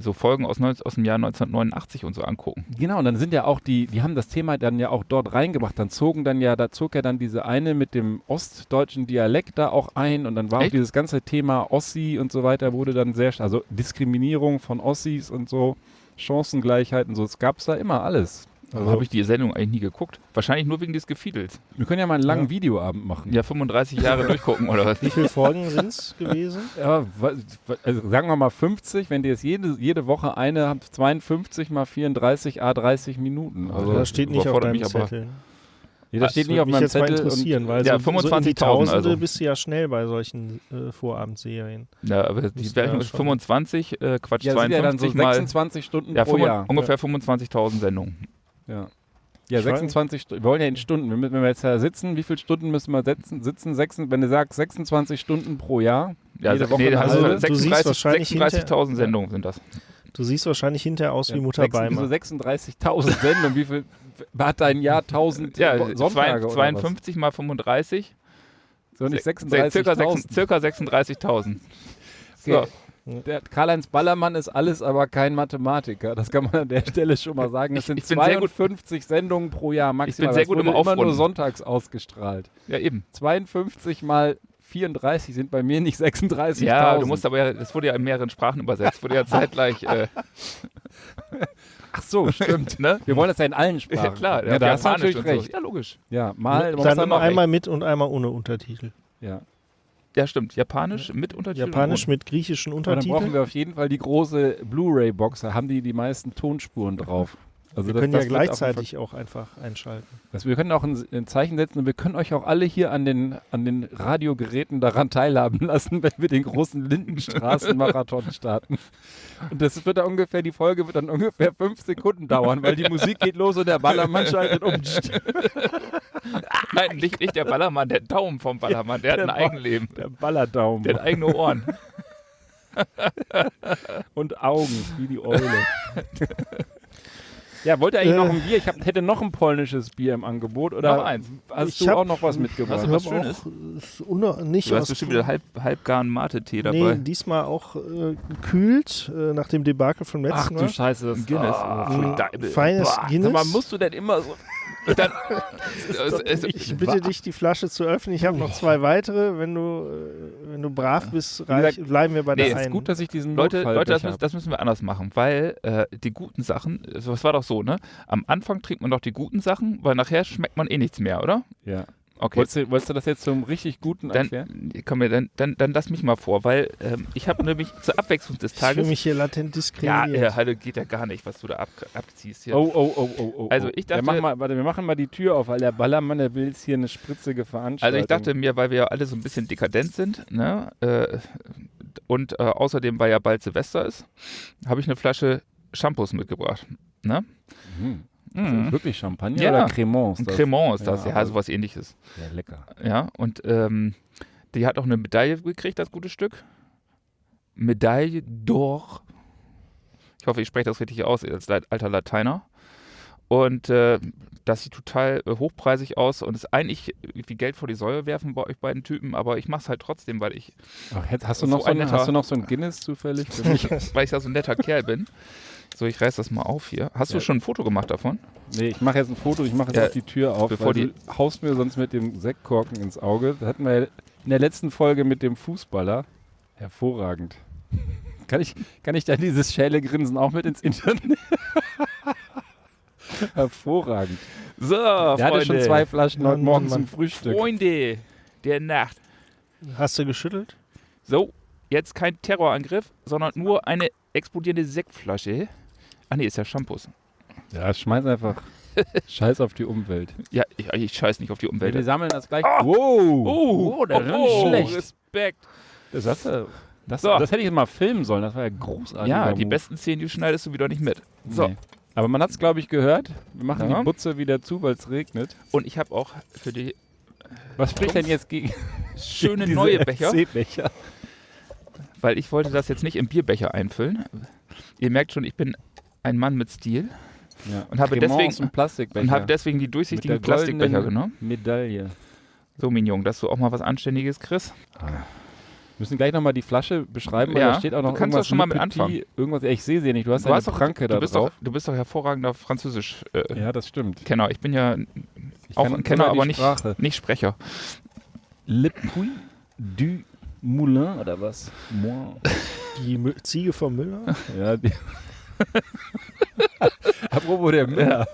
So Folgen aus, 19, aus dem Jahr 1989 und so angucken. Genau, und dann sind ja auch die, die haben das Thema dann ja auch dort reingebracht. Dann zogen dann ja, da zog ja dann diese eine mit dem ostdeutschen Dialekt da auch ein und dann war auch Echt? dieses ganze Thema Ossi und so weiter wurde dann sehr, also Diskriminierung von Ossis und so, Chancengleichheit und so, es gab's da immer alles. Also habe ich die Sendung eigentlich nie geguckt. Wahrscheinlich nur wegen des Gefiedels. wir können ja mal einen langen Ja. Videoabend machen. Ja, 35 Jahre durchgucken oder was? Wie viele Folgen sind es gewesen? [LAUGHS] Ja, also sagen wir mal 50, wenn die jetzt jede, jede Woche eine habt, 52 mal 34, a 30 Minuten. Also, das steht nicht auf deinem mich aber. Ja, das steht Das nicht würde auf mich meinem Zettel. Und, interessieren, weil Ja, so, so in die 25.000 Tausende also. bist du ja schnell bei solchen äh, Vorabendserien. Ja, aber die ja ist schon- 25, äh, Quatsch, ja, sind ja dann so 52 mal. 26 Stunden Ja, pro Jahr. ungefähr 25.000 Sendungen. Ja. Ja, Ich weiß- 26 Stunden. Wir wollen ja in Stunden. Wir müssen- Wenn wir jetzt da sitzen, wie viele Stunden müssen wir setzen? sitzen? Sechs, wenn du sagst 26 Stunden pro Jahr. Ja, Jede Woche nee, also halbe. Du siehst 36 wahrscheinlich 36.000 Sendungen sind das. Du siehst wahrscheinlich hinterher aus wie Ja, Mutter sechs- wieso Beimer. 36.000 Sendungen. Wie viel [LAUGHS] hat dein Jahr 1000 Ja, zwei- Sonntage oder 52 mal 35, was? So nicht se- circa, 36.000. sechs- circa 36.000. So. Der Karl-Heinz Ballermann ist alles, aber kein Mathematiker. Das kann man an der Stelle schon mal sagen. Es Ich- sind ich bin sehr gut- 52 Sendungen pro Jahr maximal. sehr Das gut im wurde immer nur Aufrunden. sonntags ausgestrahlt. ja eben. 52 mal 34 sind bei mir nicht 36.000. Ja, du musst aber ja, das wurde ja in mehreren Sprachen übersetzt, wurde ja zeitgleich, äh, [LAUGHS] Ach so, stimmt. [LAUGHS] ne? Wir wollen das ja in allen Ja, Sprachen. klar, ja, da hast du natürlich und so. recht. Ja, logisch. Ja, mal, Dann dann noch einmal mit und einmal ohne Untertitel. Ja. Ja, stimmt. Japanisch mit Untertiteln. Japanisch und mit griechischen Aber dann brauchen Untertiteln. wir auf jeden Fall die große Blu-ray-Box. Da haben die die meisten Tonspuren drauf. Also Wir das- können das ja gleichzeitig auch einfach einschalten. Das, wir können auch ein, ein Zeichen setzen und wir können euch auch alle hier an den, an den Radiogeräten daran teilhaben lassen, [LAUGHS] wenn wir den großen Lindenstraßenmarathon [LAUGHS] starten. Und das wird dann ungefähr, die Folge wird dann ungefähr fünf Sekunden dauern, weil die Musik geht los und der Ballermann schaltet um. [LAUGHS] Nein, nicht, nicht der Ballermann, der Daumen vom Ballermann. Der hat ein Der Eigenleben. Der Ballerdaumen. Der hat eigene Ohren. und Augen, wie die Eule. Ja, wollte eigentlich Äh. noch ein Bier? Ich hab, hätte noch ein polnisches Bier im Angebot. Oder Noch eins. hast Ich du hab- auch noch was mitgebracht? Hast Ich du was Schönes? auch äh, nicht Du hast bestimmt wieder halb, halbgaren Mate-Tee dabei. Nee, diesmal auch äh, gekühlt äh, nach dem Debakel vom letzten Ach Mal. du Scheiße, das Guinness. Ah, Ein Deibel. feines Boah, Guinness. Sag mal, musst du denn immer so. Dann, [LAUGHS] es, ich bitte dich, die Flasche zu öffnen. Ich habe noch zwei weitere. Wenn du, äh, wenn du brav bist, reich, bleiben wir bei der ist Es ist einen. gut, dass ich diesen Leute, Leute das, müssen, das müssen wir anders machen, weil äh, die guten Sachen, es war doch so, ne? Am Anfang trinkt man doch die guten Sachen, weil nachher schmeckt man eh nichts mehr, oder? Ja. Okay. Wolltest, du, wolltest du das jetzt zum richtig guten erklären? Dann, komm, mir, dann, dann, dann lass mich mal vor, weil ähm, ich habe nämlich zur Abwechslung des ich fühle Tages. mich hier latent Ja, diskriminiert. äh, Halle geht ja gar nicht, was du da ab, abziehst hier. Oh, oh, oh, oh, oh. Also oh. ich Ja, dachte- mach mal, warte, wir machen mal die Tür auf, weil der Ballermann, der will jetzt hier eine spritzige Veranstaltung. Also ich dachte mir, weil wir ja alle so ein bisschen dekadent sind, ne, äh, Und äh, außerdem, weil ja bald Silvester ist, habe ich eine Flasche Shampoos mitgebracht. Ne? Mhm. Mhm. Wirklich Champagner Ja. oder Cremant? Ist das? Cremant ist das, Ja, ja, aber- sowas ähnliches. Ja, lecker. Ja, und ähm, die hat auch eine Medaille gekriegt, das gute Stück. Medaille d'Or. Ich hoffe, ich spreche das richtig aus als alter Lateiner. Und äh, das sieht total äh, hochpreisig aus und ist eigentlich wie Geld vor die Säule werfen bei euch beiden Typen, aber ich mache es halt trotzdem, weil ich, Ach, hast, du noch so ein netter- hast du noch so ein Guinness zufällig mich? [LAUGHS] weil ich ja so ein netter Kerl bin. So, ich reiß das mal auf hier. Hast du Ja. schon ein Foto gemacht davon? nee, ich mache jetzt ein Foto, ich mache jetzt Ja, auch die Tür auf, bevor die- du haust mir sonst mit dem Sektkorken ins Auge. Das hatten wir ja in der letzten Folge mit dem Fußballer. Hervorragend. Kann ich, kann ich da dieses schäle Grinsen auch mit ins Internet? [LAUGHS] [LAUGHS] Hervorragend. So, Der hatte schon zwei Flaschen heute Morgen zum. Frühstück. Freunde der Nacht. Hast du geschüttelt? So, jetzt kein Terrorangriff, sondern nur eine explodierende Sektflasche. Ach nee, ist ja Shampoos. Ja, schmeiß einfach. [LAUGHS] Scheiß auf die Umwelt. Ja, ich, ich scheiß nicht auf die Umwelt. Wir sammeln das gleich. Ah! Wow! Oh, das ist nicht schlecht. Respekt. Das, hast du- das, So. das hätte ich mal filmen sollen. Das war ja großartig. Ja, die besten Szenen, die schneidest du wieder nicht mit. So, Nee. Aber man hat es, glaube ich, gehört. Wir machen Ja. die Butze wieder zu, weil es regnet. und ich habe auch für die Was spricht denn jetzt gegen [LAUGHS] schöne diese neue Becher, FC-Becher? weil ich wollte das jetzt nicht im Bierbecher einfüllen. Ihr merkt schon, ich bin ein Mann mit Stil Ja. Und habe deswegen- und habe deswegen die durchsichtigen Plastikbecher genommen. Medaille. So, Mignon, dass du auch mal was Anständiges kriegst. Wir müssen gleich nochmal die Flasche beschreiben, weil Ja, da steht auch noch du kannst irgendwas doch schon mal mit anfangen. Irgendwas, ja, ich sehe sie ja nicht. Du hast Du, eine doch, Pranke du, da bist drauf. doch, du bist doch hervorragender Französisch-Kenner. Ja, das stimmt. ich bin ja Ich auch ein Kenner, aber nicht, nicht Sprecher. Le Puy du Moulin oder was? Moi. Die Ziege vom Müller? Ja, die [LAUGHS] Apropos der Müller.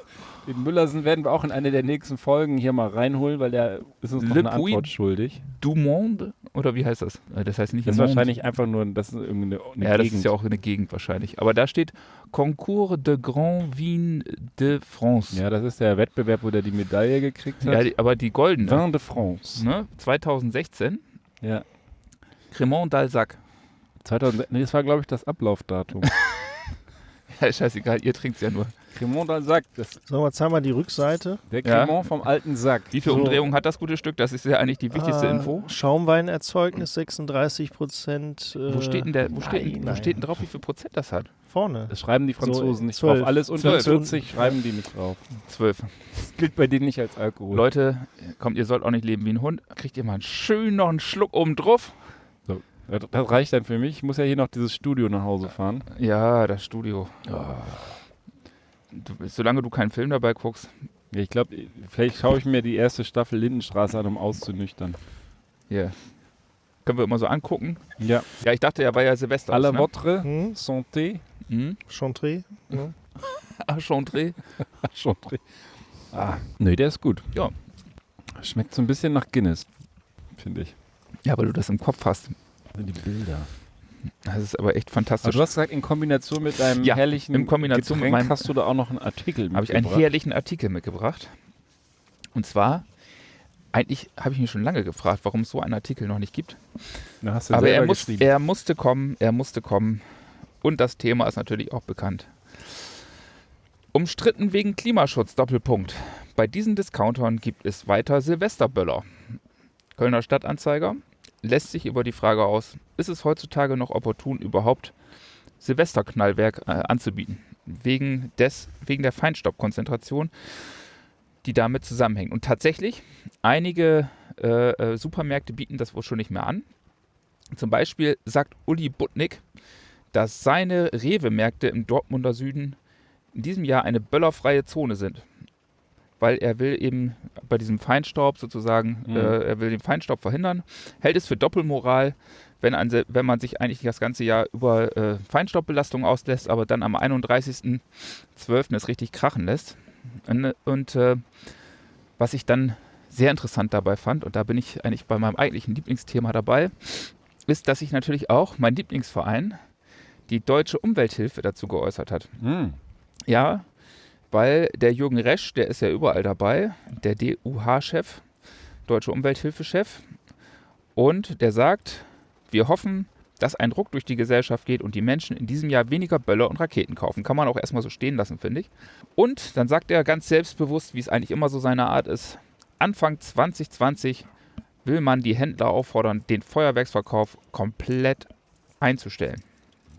Den Müllersen werden wir auch in eine der nächsten Folgen hier mal reinholen, weil der ist uns noch Le eine Puy Antwort schuldig. Du Monde? Oder wie heißt das? Äh, Das heißt nicht Das ist Monde. wahrscheinlich einfach nur das ist irgendeine eine Ja, das Gegend. ist ja auch eine Gegend wahrscheinlich. Aber da steht Concours de Grand Vin de France. ja, das ist der Wettbewerb, wo der die Medaille gekriegt hat. Ja, die, aber die goldene. Vin de France. Ne? 2016. Ja. Cremant d'Alsac. 2000, nee, das war, glaube ich, das Ablaufdatum. [LAUGHS] Ja, scheißegal, ihr trinkt ja nur. Cremant dans Sack. Das, Sollen wir jetzt einmal die Rückseite? der Ja. Cremant vom alten Sack. Wie viel So. Umdrehung hat das gute Stück? Das ist ja eigentlich die wichtigste Ah, Info. Schaumweinerzeugnis 36 Prozent. Äh, Wo steht denn der, wo steht, nein, wo nein. steht denn drauf, wie viel Prozent das hat? Vorne. Das schreiben die Franzosen So, nicht zwölf. drauf. Alles unter Zwölf. 40 schreiben die nicht drauf. Zwölf. Das gilt bei denen nicht als Alkohol. Leute, kommt, ihr sollt auch nicht leben wie ein Hund. Kriegt ihr mal einen schön noch einen Schluck oben drauf? Das, das reicht dann für mich. Ich muss ja hier noch dieses Studio nach Hause fahren. Ja, das Studio. Du, solange du keinen Film dabei guckst. Ja, ich glaube, vielleicht schaue ich mir die erste Staffel Lindenstraße an, um auszunüchtern. Hier. Können wir immer so angucken. Ja. Ja, ich dachte, ja, war ja Silvester. À la ne? votre Hm? santé. Hm? Chantre? Ne? [LAUGHS] Ah, Chantre. [LAUGHS] Chantre. Ah, nee, der ist gut. Ja. Schmeckt so ein bisschen nach Guinness, finde ich. Ja, weil du das im Kopf hast. Die Bilder. Das ist aber echt Aber fantastisch. du hast gesagt, in Kombination mit deinem Ja, herrlichen in Kombination mit Getränk meinem- hast du da auch noch einen Artikel habe ich einen mitgebracht. herrlichen Artikel mitgebracht. Und zwar, eigentlich habe ich mich schon lange gefragt, warum es so einen Artikel noch nicht gibt. Da hast du Aber er, muss, er musste kommen, er musste kommen. Und das Thema ist natürlich auch bekannt. Umstritten wegen Klimaschutz, Doppelpunkt. Bei diesen Discountern gibt es weiter Silvesterböller. Kölner Stadtanzeiger lässt sich über die Frage aus, ist es heutzutage noch opportun, überhaupt Silvesterknallwerk äh, anzubieten? Wegen, des, wegen der Feinstaubkonzentration, die damit zusammenhängt. Und tatsächlich, einige äh, äh, Supermärkte bieten das wohl schon nicht mehr an. Zum Beispiel sagt Uli Butnik, dass seine Rewe-Märkte im Dortmunder Süden in diesem Jahr eine böllerfreie Zone sind. Weil er will eben bei diesem Feinstaub sozusagen, Mhm. äh, er will den Feinstaub verhindern, hält es für Doppelmoral, wenn, ein, wenn man sich eigentlich das ganze Jahr über äh, Feinstaubbelastung auslässt, aber dann am 31.12. es richtig krachen lässt. Und, und äh, was ich dann sehr interessant dabei fand, und da bin ich eigentlich bei meinem eigentlichen Lieblingsthema dabei, ist, dass sich natürlich auch mein Lieblingsverein, die Deutsche Umwelthilfe, dazu geäußert hat. Hm. Ja, weil der Jürgen Resch, der ist ja überall dabei, der DUH-Chef, Deutsche Umwelthilfe-Chef, und der sagt, wir hoffen, dass ein Druck durch die Gesellschaft geht und die Menschen in diesem Jahr weniger Böller und Raketen kaufen. Kann man auch erstmal so stehen lassen, finde ich. Und dann sagt er ganz selbstbewusst, wie es eigentlich immer so seine Art ist, Anfang 2020 will man die Händler auffordern, den Feuerwerksverkauf komplett einzustellen.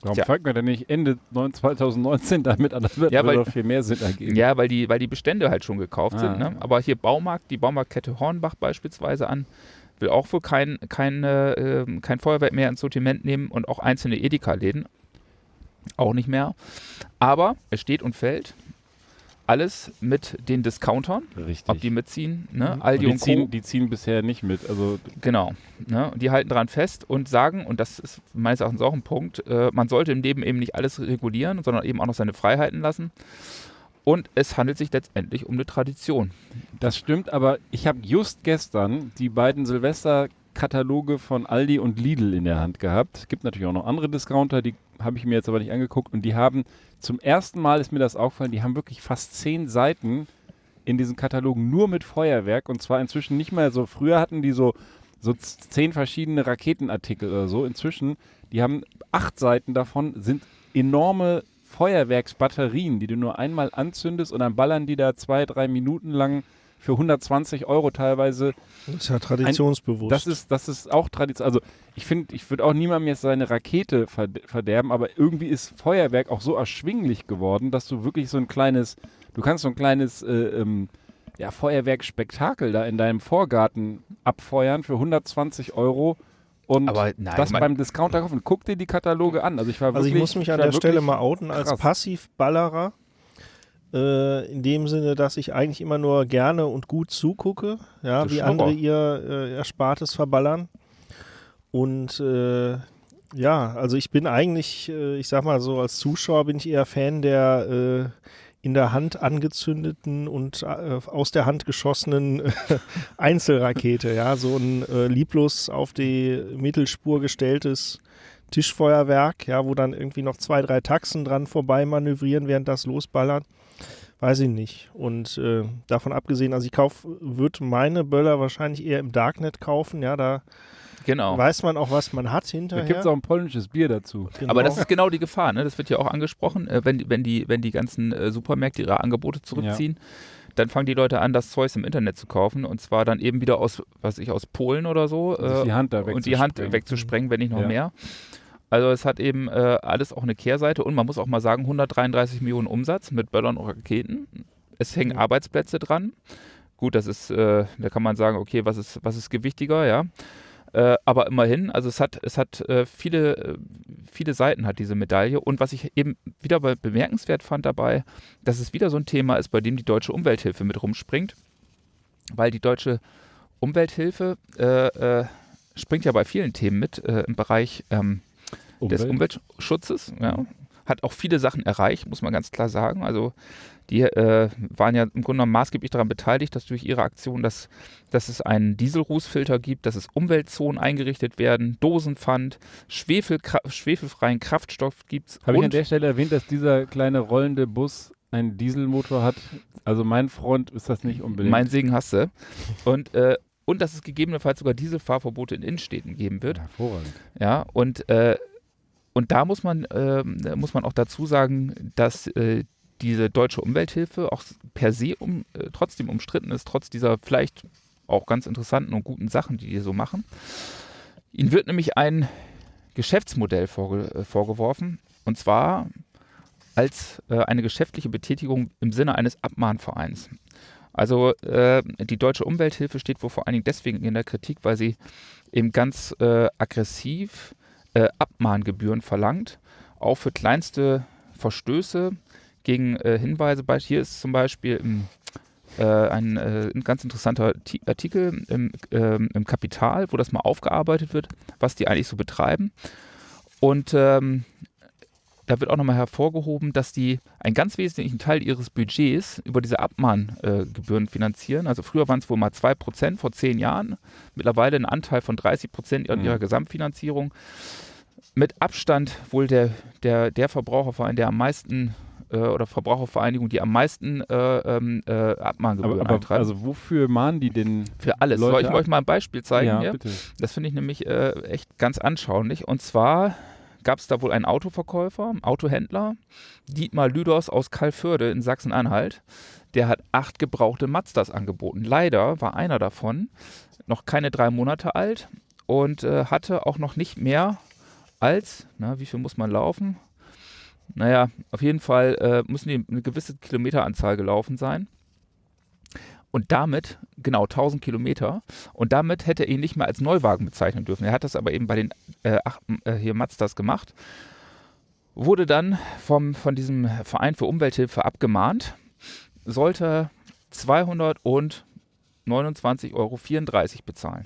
Warum Tja. fängt man denn nicht Ende 9 2019 damit an? Das wird Ja, weil- viel mehr Sinn ergeben. Ja, weil die, weil die Bestände halt schon gekauft Ah. sind. Ne? Aber hier Baumarkt, die Baumarktkette Hornbach beispielsweise an, will auch wohl kein, kein, äh, kein Feuerwerk mehr ins Sortiment nehmen und auch einzelne Edeka-Läden auch nicht mehr. Aber es steht und fällt alles mit den Discountern, Richtig. ob die mitziehen, ne? Und Aldi die, und ziehen, die ziehen bisher nicht mit. Also Genau. Ne? Und die halten dran fest und sagen, und das ist meines Erachtens auch ein Punkt, äh, man sollte im Leben eben nicht alles regulieren, sondern eben auch noch seine Freiheiten lassen. Und es handelt sich letztendlich um eine Tradition. Das stimmt, aber ich habe just gestern die beiden Silvester-Kataloge von Aldi und Lidl in der Hand gehabt. Es gibt natürlich auch noch andere Discounter, die habe ich mir jetzt aber nicht angeguckt. Und die haben, zum ersten Mal ist mir das aufgefallen, die haben wirklich fast zehn Seiten in diesen Katalogen nur mit Feuerwerk. Und zwar inzwischen nicht mehr so, früher hatten die so, so zehn verschiedene Raketenartikel oder so. Inzwischen, die haben acht Seiten davon, sind enorme Feuerwerksbatterien, die du nur einmal anzündest und dann ballern die da zwei, drei Minuten lang für 120 Euro teilweise. Das ist ja traditionsbewusst. Das ist, das ist auch Tradition. Also ich finde, ich würde auch niemandem jetzt seine Rakete verde- verderben, aber irgendwie ist Feuerwerk auch so erschwinglich geworden, dass du wirklich so ein kleines, du kannst so ein kleines äh, ähm, ja, Feuerwerkspektakel da in deinem Vorgarten abfeuern für 120 Euro und Aber nein, das beim Discounter kaufen. Guck dir die Kataloge an. Also ich war Also wirklich, ich muss mich an der Stelle mal outen als. Passivballerer. Äh, in dem Sinne, dass ich eigentlich immer nur gerne und gut zugucke, ja, Das wie andere ihr äh, Erspartes verballern. Und äh, ja, also ich bin eigentlich, äh, ich sag mal so, als Zuschauer bin ich eher Fan der äh, in der Hand angezündeten und äh, aus der Hand geschossenen [LAUGHS] Einzelrakete, ja, so ein äh, lieblos auf die Mittelspur gestelltes Tischfeuerwerk, ja, wo dann irgendwie noch zwei, drei Taxen dran vorbei manövrieren, während das losballert. Weiß ich nicht. Und äh, davon abgesehen, also ich kauf, würde meine Böller wahrscheinlich eher im Darknet kaufen, ja, da Genau. weiß man auch, was man hat Da hinterher. gibt es auch ein polnisches Bier dazu. Genau. Aber das ist genau die Gefahr, ne? das wird ja auch angesprochen, äh, wenn, die- wenn, die, wenn die ganzen äh, Supermärkte ihre Angebote zurückziehen, dann fangen die Leute an, das Zeugs im Internet zu kaufen und zwar dann eben wieder aus, was weiß ich, aus Polen oder so Sich die Hand da und die Hand wegzusprengen. wegzusprengen, wenn nicht noch Ja. mehr. Also es hat eben äh, alles auch eine Kehrseite und man muss auch mal sagen, 133 Millionen Umsatz mit Böllern und Raketen. Es hängen Ja. Arbeitsplätze dran. Gut, das ist, äh, da kann man sagen, okay, was ist, was ist gewichtiger, ja. Äh, aber immerhin, also es hat, es hat äh, viele, äh, viele Seiten hat diese Medaille. Und was ich eben wieder be bemerkenswert fand dabei, dass es wieder so ein Thema ist, bei dem die deutsche Umwelthilfe mit rumspringt. Weil die deutsche Umwelthilfe äh, springt ja bei vielen Themen mit im Bereich ähm, des Umwelt. Umweltschutzes. Ja. Hat auch viele Sachen erreicht, muss man ganz klar sagen. Also die äh, waren ja im Grunde genommen maßgeblich daran beteiligt, dass durch ihre Aktion, dass, dass es einen Dieselrußfilter gibt, dass es Umweltzonen eingerichtet werden, Dosenpfand, Schwefelkra schwefelfreien Kraftstoff gibt Habe ich an der Stelle erwähnt, dass dieser kleine rollende Bus einen Dieselmotor hat? Also mein Freund ist das nicht unbedingt. mein Segen hasse. Und, äh, und dass es gegebenenfalls sogar Dieselfahrverbote in Innenstädten geben wird. Hervorragend. Ja, und, äh, und da muss man, da muss man auch dazu sagen, dass äh, diese deutsche Umwelthilfe auch per se um, äh, trotzdem umstritten ist, trotz dieser vielleicht auch ganz interessanten und guten Sachen, die die so machen. Ihnen wird nämlich ein Geschäftsmodell vorge äh, vorgeworfen, und zwar als äh, eine geschäftliche Betätigung im Sinne eines Abmahnvereins. Also äh, die deutsche Umwelthilfe steht wohl vor allen Dingen deswegen in der Kritik, weil sie eben ganz äh, aggressiv äh, Abmahngebühren verlangt, auch für kleinste Verstöße gegen äh, Hinweise. Hier ist zum Beispiel im, äh, ein, äh, ein ganz interessanter Ti- Artikel im, ähm, im Kapital, wo das mal aufgearbeitet wird, was die eigentlich so betreiben. Und ähm, da wird auch nochmal hervorgehoben, dass die einen ganz wesentlichen Teil ihres Budgets über diese Abmahngebühren äh, finanzieren. Also früher waren es wohl mal 2% vor zehn Jahren, mittlerweile ein Anteil von 30% an Mhm. ihrer Gesamtfinanzierung. Mit Abstand wohl der, der, der Verbraucherverein, der am meisten äh, oder Verbrauchervereinigung, die am meisten äh, ähm, äh, Abmahngebühren Aber, aber eintreiben. also wofür mahnen die denn? Für alles. Leute Soll ich ab- euch mal ein Beispiel zeigen? ja, hier? bitte. Das finde ich nämlich äh, echt ganz anschaulich. Und zwar gab es da wohl einen Autoverkäufer, Autohändler, Dietmar Lüders aus Kalförde in Sachsen-Anhalt. Der hat acht gebrauchte Mazdas angeboten. Leider war einer davon noch keine drei Monate alt und äh, hatte auch noch nicht mehr als, na, wie viel muss man laufen? Naja, auf jeden Fall äh, müssen die eine gewisse Kilometeranzahl gelaufen sein. Und damit, genau 1000 Kilometer, und damit hätte er ihn nicht mehr als Neuwagen bezeichnen dürfen. Er hat das aber eben bei den äh, ach, äh, hier Mazdas gemacht. Wurde dann vom, von diesem Verein für Umwelthilfe abgemahnt, sollte 229,34 Euro bezahlen.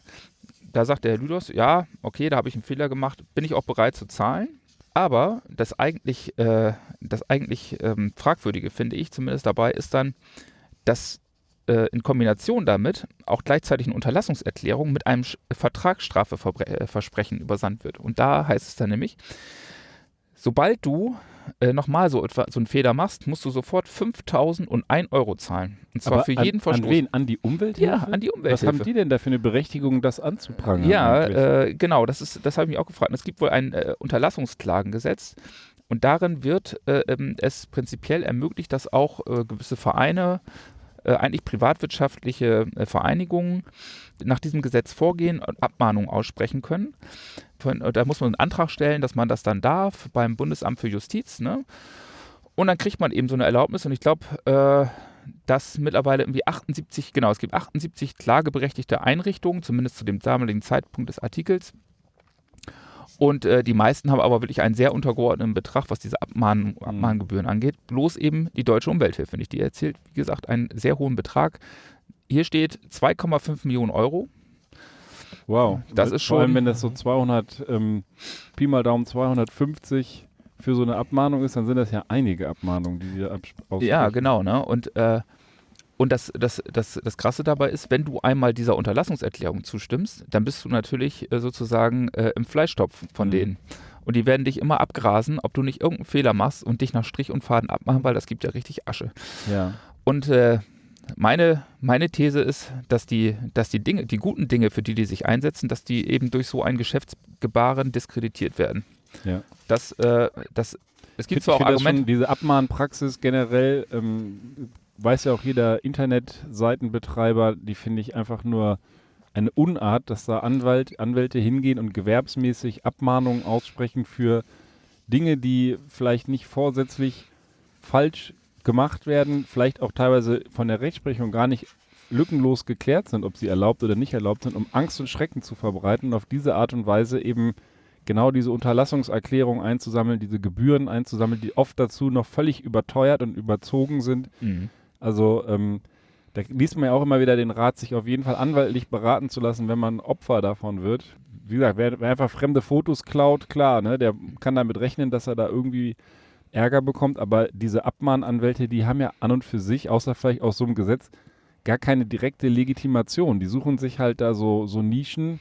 Da sagt der Herr Lüders, ja, okay, da habe ich einen Fehler gemacht, bin ich auch bereit zu zahlen. Aber das eigentlich, äh, das eigentlich ähm, Fragwürdige, finde ich zumindest dabei, ist dann, dass äh, in Kombination damit auch gleichzeitig eine Unterlassungserklärung mit einem Sch Vertragsstrafeversprechen übersandt wird. Und da heißt es dann nämlich, sobald du äh, nochmal so, etwa, so einen Fehler machst, musst du sofort 5.001 Euro zahlen. Und zwar Aber für an, jeden Verstoß. An wen? An die Umwelthilfe? Ja, an die Was Umwelthilfe. haben die denn da für eine Berechtigung, das anzuprangern? Ja, äh, genau, das, ist, das habe ich mich auch gefragt. Und Es gibt wohl ein äh, Unterlassungsklagengesetz und darin wird äh, ähm, es prinzipiell ermöglicht, dass auch äh, gewisse Vereine, äh, eigentlich privatwirtschaftliche äh, Vereinigungen, nach diesem Gesetz vorgehen und Abmahnungen aussprechen können. Von, äh, da muss man einen Antrag stellen, dass man das dann darf beim Bundesamt für Justiz. Ne? Und dann kriegt man eben so eine Erlaubnis und ich glaube, äh, dass mittlerweile irgendwie 78, genau, es gibt 78 klageberechtigte Einrichtungen, zumindest zu dem damaligen Zeitpunkt des Artikels. Und äh, die meisten haben aber wirklich einen sehr untergeordneten Betrag, was diese Abmahn Abmahngebühren angeht. Bloß eben die Deutsche Umwelthilfe nicht. Die erzielt, wie gesagt, einen sehr hohen Betrag. Hier steht 2,5 Millionen Euro. Wow. Das ist Vor allem, schon- wenn das so 200, ähm, Pi mal Daumen 250 für so eine Abmahnung ist, dann sind das ja einige Abmahnungen, die die da. Ja, genau. Ne? Und, äh, und das, das, das, das Krasse dabei ist, wenn du einmal dieser Unterlassungserklärung zustimmst, dann bist du natürlich äh, sozusagen äh, im Fleischtopf von Mhm. denen. Und die werden dich immer abgrasen, ob du nicht irgendeinen Fehler machst und dich nach Strich und Faden abmachen, weil das gibt ja richtig Asche. Ja. Und äh, meine, meine These ist, dass die, dass die Dinge, die guten Dinge, für die die sich einsetzen, dass die eben durch so ein Geschäftsgebaren diskreditiert werden. Ja. Das, äh, das, es gibt Ich zwar auch Argumente. diese Abmahnpraxis generell, ähm, weiß ja auch jeder Internetseitenbetreiber, die finde ich einfach nur eine Unart, dass da Anwalt, Anwälte hingehen und gewerbsmäßig Abmahnungen aussprechen für Dinge, die vielleicht nicht vorsätzlich falsch gemacht werden, vielleicht auch teilweise von der Rechtsprechung gar nicht lückenlos geklärt sind, ob sie erlaubt oder nicht erlaubt sind, um Angst und Schrecken zu verbreiten und auf diese Art und Weise eben genau diese Unterlassungserklärung einzusammeln, diese Gebühren einzusammeln, die oft dazu noch völlig überteuert und überzogen sind. Mhm. Also ähm, da liest man ja auch immer wieder den Rat, sich auf jeden Fall anwaltlich beraten zu lassen, wenn man Opfer davon wird. Wie gesagt, wer, wer einfach fremde Fotos klaut, klar, ne, der kann damit rechnen, dass er da irgendwie Ärger bekommt, aber diese Abmahnanwälte, die haben ja an und für sich, außer vielleicht aus so einem Gesetz, gar keine direkte Legitimation. Die suchen sich halt da so, so Nischen,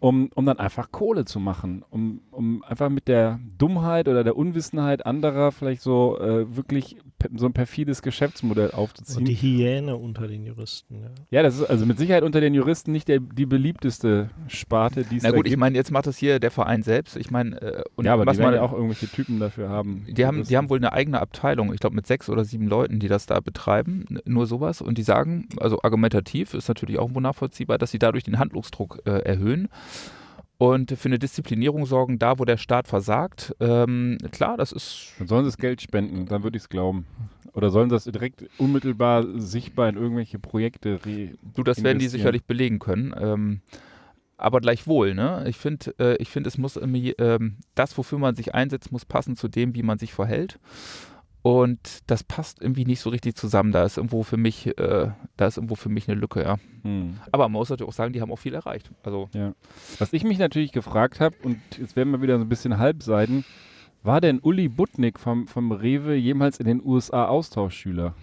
um, um dann einfach Kohle zu machen, um, um einfach mit der Dummheit oder der Unwissenheit anderer vielleicht so äh, wirklich so ein perfides Geschäftsmodell aufzuziehen. Und die Hyäne unter den Juristen. Ja. ja, das ist also mit Sicherheit unter den Juristen nicht der, die beliebteste Sparte, die es Na da gut, ich meine, jetzt macht das hier der Verein selbst. Ich meine, äh, und ja, aber was die man, ja auch irgendwelche Typen dafür haben. die haben, die haben wohl eine eigene Abteilung, ich glaube mit sechs oder sieben Leuten, die das da betreiben, nur sowas. Und die sagen, also argumentativ ist natürlich auch wohl nachvollziehbar, dass sie dadurch den Handlungsdruck äh, erhöhen und für eine Disziplinierung sorgen, da wo der Staat versagt. Ähm, klar, das ist Dann sollen sie das Geld spenden, dann würde ich es glauben. Oder sollen sie das direkt unmittelbar sichtbar in irgendwelche Projekte re Du, das werden die sicherlich belegen können. Ähm, aber gleichwohl, ne? Ich finde, äh, ich finde, es muss irgendwie, ähm, das, wofür man sich einsetzt, muss passen zu dem, wie man sich verhält. Und das passt irgendwie nicht so richtig zusammen. Da ist irgendwo für mich, äh, da ist irgendwo für mich eine Lücke, ja. Hm. Aber man muss natürlich auch sagen, die haben auch viel erreicht. Also Was ich mich natürlich gefragt habe, und jetzt werden wir wieder so ein bisschen halbseiden, war denn Uli Butnik vom, vom Rewe jemals in den USA Austauschschüler?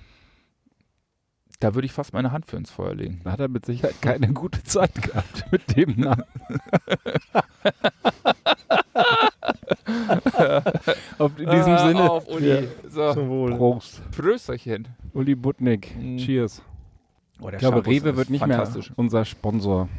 da würde ich fast meine Hand für ins Feuer legen. Da hat er mit Sicherheit keine gute Zeit gehabt mit dem Namen. [LAUGHS] [LAUGHS] Auf in diesem Ah, Sinne. Auf, Uli. Ja. So, Zum Wohl. Prost. Prösterchen. Uli Butnik. Mhm. Cheers. Oh, Ich glaube, Shampoos Rewe wird nicht fantastisch. mehr unser Sponsor.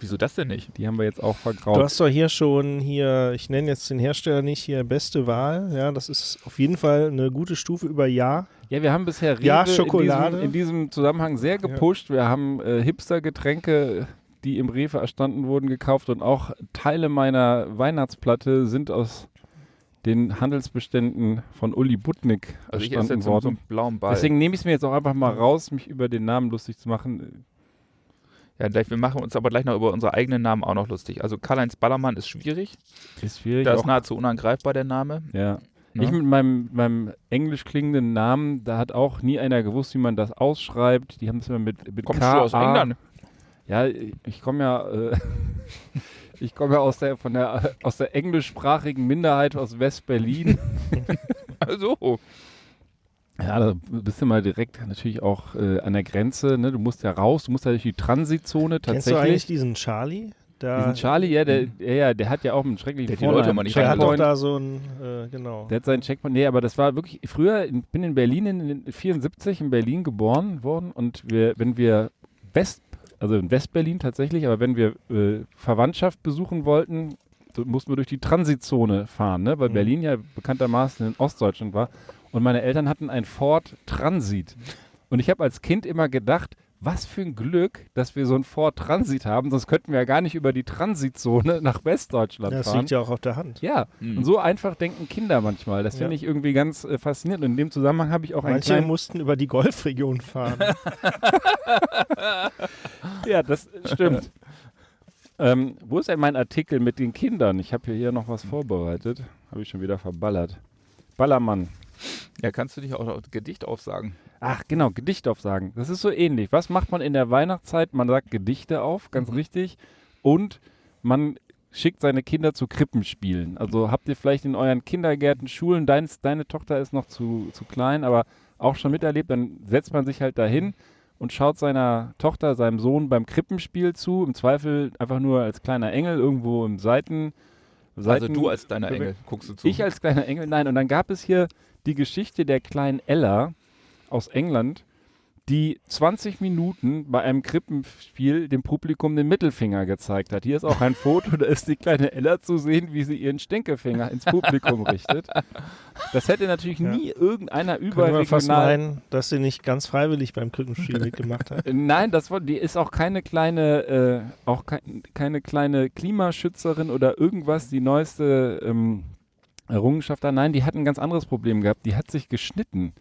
Wieso das denn nicht? Die haben wir jetzt auch Du vergraut. hast doch hier schon hier, ich nenne jetzt den Hersteller nicht hier beste Wahl. Ja, das ist auf jeden Fall eine gute Stufe über Ja. Ja, wir haben bisher Rewe Ja, Schokolade. In, diesem, in diesem Zusammenhang sehr gepusht. Wir haben äh, Hipster-Getränke, die im Rewe erstanden wurden, gekauft und auch Teile meiner Weihnachtsplatte sind aus den Handelsbeständen von Uli Butnik Also ich esse erstanden jetzt so, so worden. einen blauen Ball. Deswegen nehme ich es mir jetzt auch einfach mal raus, mich über den Namen lustig zu machen. ja, gleich, wir machen uns aber gleich noch über unsere eigenen Namen auch noch lustig. Also Karl-Heinz Ballermann ist schwierig. Ist schwierig. Da ist nahezu unangreifbar der Name. ja. Ne? Ich mit meinem, meinem englisch klingenden Namen, da hat auch nie einer gewusst, wie man das ausschreibt. Die haben es immer mit, mit Kommst K du aus England? Ja, ich komme ja, äh, [LAUGHS] ich komme ja aus der von der aus der englischsprachigen Minderheit aus West-Berlin. [LAUGHS] Also, ja, da bist du mal direkt natürlich auch äh, an der Grenze. Ne? Du musst ja raus, du musst ja durch die Transitzone Kennst du eigentlich tatsächlich. diesen Charlie? Da, Diesen Charlie, ja, der, ja, ja, der hat ja auch einen schrecklichen Der hat die Vornamen. Leute immer nicht der hat doch Checkpoint. da so ein, äh, genau. Der hat seinen Checkpoint. Nee, aber das war wirklich früher, ich bin in Berlin in den 74 in Berlin geboren worden und wir, wenn wir West, also in West-Berlin tatsächlich, aber wenn wir äh, Verwandtschaft besuchen wollten, so mussten wir durch die Transitzone fahren, ne? weil Mhm. Berlin ja bekanntermaßen in Ostdeutschland war. Und meine Eltern hatten ein Ford Transit. Und ich habe als Kind immer gedacht, was für ein Glück, dass wir so ein Ford Transit haben, sonst könnten wir ja gar nicht über die Transitzone [LAUGHS] nach Westdeutschland Ja, das fahren. liegt ja auch auf der Hand. Ja, Hm. und so einfach denken Kinder manchmal. Das finde Ja. ich irgendwie ganz äh, faszinierend. Und in dem Zusammenhang habe ich auch einen Manche kleinen... mussten über die Golfregion fahren. [LAUGHS] [LAUGHS] Ja, das stimmt. ähm, wo ist denn mein Artikel mit den Kindern? Ich habe hier noch was vorbereitet. Habe ich schon wieder verballert. Ballermann. Ja, kannst du dich auch Gedicht aufsagen? Ach, genau, Gedicht aufsagen. Das ist so ähnlich. Was macht man in der Weihnachtszeit? Man sagt Gedichte auf, ganz richtig. Und man schickt seine Kinder zu Krippenspielen. Also habt ihr vielleicht in euren Kindergärten, Schulen, deins, deine Tochter ist noch zu, zu klein, aber auch schon miterlebt, dann setzt man sich halt dahin und schaut seiner Tochter, seinem Sohn beim Krippenspiel zu. Im Zweifel einfach nur als kleiner Engel irgendwo im Seiten. Also Seiten du als deiner Engel guckst du zu. ich als kleiner Engel, nein. Und dann gab es hier die Geschichte der kleinen Ella aus England, die 20 Minuten bei einem Krippenspiel dem Publikum den Mittelfinger gezeigt hat. Hier ist auch ein Foto, da ist die kleine Ella zu sehen, wie sie ihren Stinkefinger ins Publikum [LAUGHS] richtet. Das hätte natürlich Ja. nie irgendeiner Könnte man fast meinen, dass sie nicht ganz freiwillig beim Krippenspiel [LAUGHS] mitgemacht hat. Nein, das war, die ist auch keine kleine, äh, auch kein, keine kleine Klimaschützerin oder irgendwas, die neueste ähm, Errungenschaft da. Nein, die hat ein ganz anderes Problem gehabt. Die hat sich geschnitten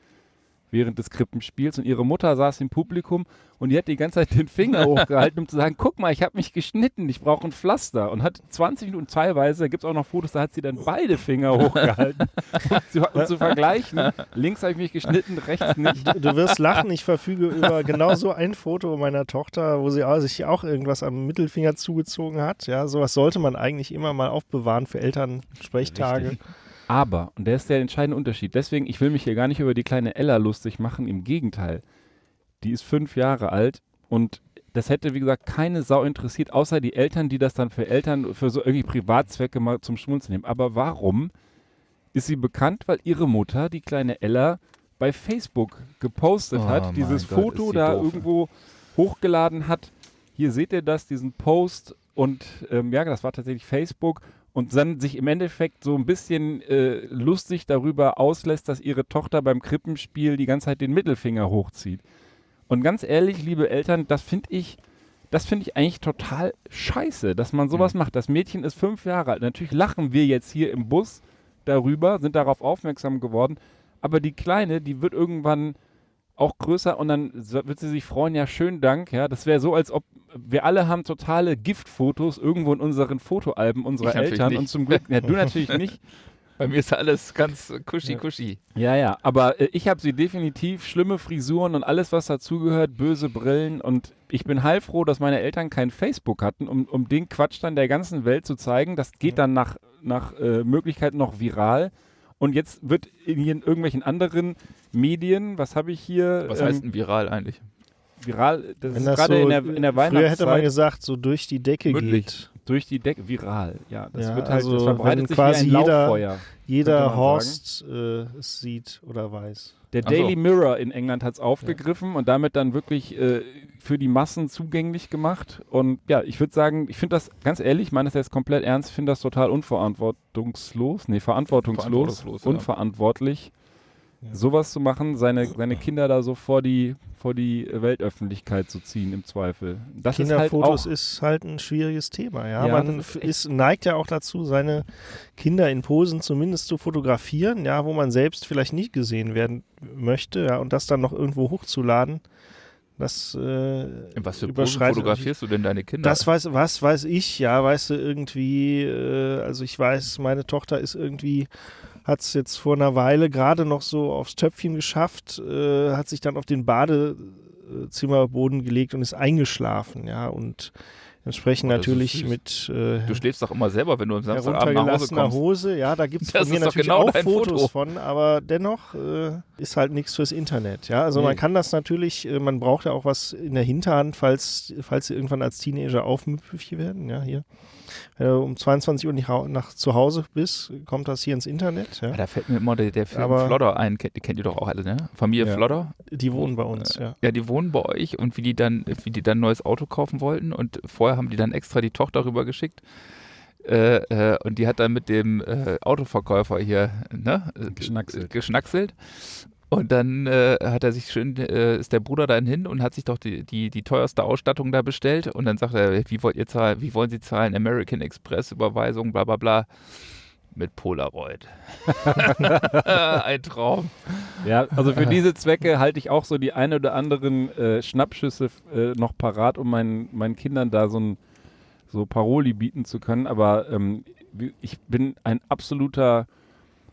während des Krippenspiels und ihre Mutter saß im Publikum und die hat die ganze Zeit den Finger [LAUGHS] hochgehalten, um zu sagen, guck mal, ich habe mich geschnitten, ich brauche ein Pflaster und hat 20 Minuten teilweise, da gibt es auch noch Fotos, da hat sie dann beide Finger [LAUGHS] hochgehalten, um zu, um zu vergleichen. Links habe ich mich geschnitten, rechts nicht. Du, du wirst lachen, ich verfüge über genau so ein Foto meiner Tochter, wo sie sich auch irgendwas am Mittelfinger zugezogen hat. Ja, sowas sollte man eigentlich immer mal aufbewahren für Elternsprechtage. Richtig. Aber, und der ist der entscheidende Unterschied, deswegen, ich will mich hier gar nicht über die kleine Ella lustig machen, im Gegenteil. Die ist fünf Jahre alt und das hätte, wie gesagt, keine Sau interessiert, außer die Eltern, die das dann für Eltern, für so irgendwie Privatzwecke mal zum Schmunzeln nehmen. Aber warum ist sie bekannt? Weil ihre Mutter, die kleine Ella, bei Facebook gepostet Oh hat, dieses Gott, Foto da doof. irgendwo hochgeladen hat. Hier seht ihr das, diesen Post und ähm, ja, das war tatsächlich Facebook und dann sich im Endeffekt so ein bisschen äh, lustig darüber auslässt, dass ihre Tochter beim Krippenspiel die ganze Zeit den Mittelfinger hochzieht. Und ganz ehrlich, liebe Eltern, das finde ich, das finde ich eigentlich total scheiße, dass man sowas macht. Das Mädchen ist fünf Jahre alt. Natürlich lachen wir jetzt hier im Bus darüber, sind darauf aufmerksam geworden, aber die Kleine, die wird irgendwann auch größer und dann wird sie sich freuen, ja, schönen Dank, ja. Das wäre so, als ob wir alle haben totale Giftfotos irgendwo in unseren Fotoalben unserer Eltern und zum Glück, ja, du natürlich [LAUGHS] nicht. Bei mir ist alles ganz kuschi-kuschi. Ja, ja, aber äh, ich habe sie definitiv schlimme Frisuren und alles, was dazugehört, böse Brillen und ich bin heilfroh, dass meine Eltern kein Facebook hatten, um, um den Quatsch dann der ganzen Welt zu zeigen. Das geht dann nach, nach äh, Möglichkeit noch viral. Und jetzt wird in, in irgendwelchen anderen Medien, was habe ich hier? Was ähm, heißt denn viral eigentlich? viral? Das Wenn ist gerade so, in der, in der früher hätte man Weihnachtszeit. gesagt, so durch die Decke Mündlich. geht. Durch die Decke, viral, ja. Das Ja, wird halt, also das verbreitet sich quasi wie ein jeder- Lauffeuer. Jeder Horst äh, es sieht oder weiß. Der Ach so. Daily Mirror in England hat es aufgegriffen und damit dann wirklich äh, für die Massen zugänglich gemacht. Und ja, ich würde sagen, ich finde das, ganz ehrlich, ich meine das jetzt komplett ernst, finde das total unverantwortungslos, nee, verantwortungslos, Verantwortungslos, unverantwortlich, Ja. sowas zu machen, seine, seine Kinder da so vor die, vor die Weltöffentlichkeit zu ziehen, im Zweifel. Das ist halt Kinderfotos auch, ist halt ein schwieriges Thema. Ja, Ja, man ist, neigt ja auch dazu, seine Kinder in Posen zumindest zu fotografieren, ja, wo man selbst vielleicht nicht gesehen werden möchte, ja, und das dann noch irgendwo hochzuladen. Das äh, was für überschreitet fotografierst du denn deine Kinder? Das weiß, was weiß ich, ja, weißt du, irgendwie, äh, also ich weiß, meine Tochter ist irgendwie, hat es jetzt vor einer Weile gerade noch so aufs Töpfchen geschafft, äh, hat sich dann auf den Badezimmerboden gelegt und ist eingeschlafen, ja, und entsprechend Oh, natürlich mit äh, du schläfst doch immer selber, wenn du am Samstagabend nach Hause kommst. Hose, ja, da gibt es [LAUGHS] von mir natürlich genau auch Fotos Foto. von, aber dennoch äh, ist halt nichts fürs Internet, ja, also Nee. man kann das natürlich, äh, man braucht ja auch was in der Hinterhand, falls, falls sie irgendwann als Teenager aufmüpfig werden, ja, hier. Wenn du um 22 Uhr nicht nach zu Hause bist, kommt das hier ins Internet, ja. Ah, Da fällt mir immer der, der Film Aber- Flodder ein, kennt, kennt ihr doch auch alle, ne? Familie Ja. Flodder. Die wohnen bei uns, ja. Ja, die wohnen bei euch und wie die dann, wie die dann ein neues Auto kaufen wollten und vorher haben die dann extra die Tochter rübergeschickt. Äh, äh, und die hat dann mit dem äh, Autoverkäufer hier ne, äh, Geschnackselt. geschnackselt. Und dann äh, hat er sich schön, äh, ist der Bruder dann hin und hat sich doch die, die, die teuerste Ausstattung da bestellt. Und dann sagt er, wie wollt ihr zahlen, wie wollen Sie zahlen? American Express Überweisung, bla bla bla. Mit Polaroid. [LAUGHS] Ein Traum. Ja, also für diese Zwecke halte ich auch so die ein oder anderen äh, Schnappschüsse äh, noch parat, um meinen, meinen Kindern da so ein so Paroli bieten zu können. Aber ähm, ich bin ein absoluter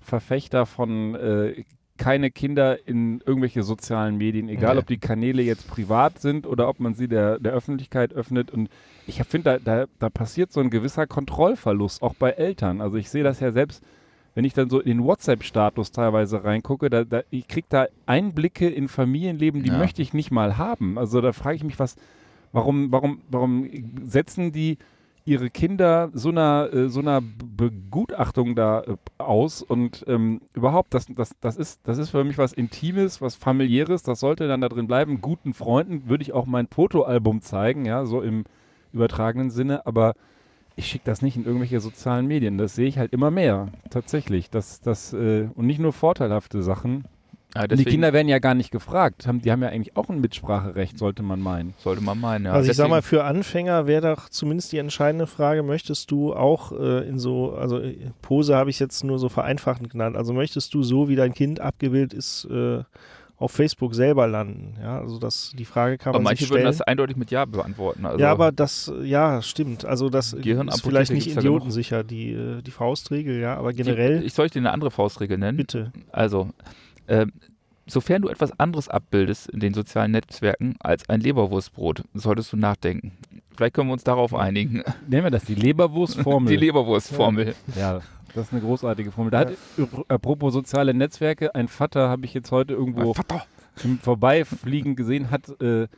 Verfechter von äh, keine Kinder in irgendwelche sozialen Medien, egal Nee. ob die Kanäle jetzt privat sind oder ob man sie der, der Öffentlichkeit öffnet. Und ich finde, da, da, da passiert so ein gewisser Kontrollverlust, auch bei Eltern. Also ich sehe das ja selbst, wenn ich dann so in den WhatsApp-Status teilweise reingucke, da, da, ich kriege da Einblicke in Familienleben, die Ja. möchte ich nicht mal haben. Also da frage ich mich, was, warum, warum, warum setzen die ihre Kinder so einer, äh, so einer Begutachtung da äh, aus und ähm, überhaupt, das, das, das, ist, das ist für mich was Intimes, was Familiäres, das sollte dann da drin bleiben. Guten Freunden würde ich auch mein Fotoalbum zeigen, ja, so im übertragenen Sinne, aber ich schicke das nicht in irgendwelche sozialen Medien. Das sehe ich halt immer mehr, tatsächlich. Das, das, äh, und nicht nur vorteilhafte Sachen. Ja, Und die deswegen Kinder werden ja gar nicht gefragt. Haben, die haben ja eigentlich auch ein Mitspracherecht, sollte man meinen. sollte man meinen. Ja. also ich sag Deswegen- mal, für Anfänger wäre doch zumindest die entscheidende Frage, möchtest du auch äh, in so, also äh, Pose habe ich jetzt nur so vereinfachend genannt, also möchtest du so, wie dein Kind abgebildet ist, äh, auf Facebook selber landen? Ja, also das, die Frage kann aber man manche sich würden stellen. das eindeutig mit Ja beantworten. Also, ja, aber das, ja, stimmt. Also das ist vielleicht nicht idiotensicher, die, äh, die Faustregel, ja, aber die, generell, ich soll ich dir eine andere Faustregel nennen? bitte. Also, ähm, sofern du etwas anderes abbildest in den sozialen Netzwerken als ein Leberwurstbrot, solltest du nachdenken. Vielleicht können wir uns darauf einigen. Nennen wir das die Leberwurstformel. [LAUGHS] Die Leberwurstformel. Ja, das ist eine großartige Formel. Da hat, apropos soziale Netzwerke, ein Vater habe ich jetzt heute irgendwo im Vorbeifliegen gesehen, hat äh,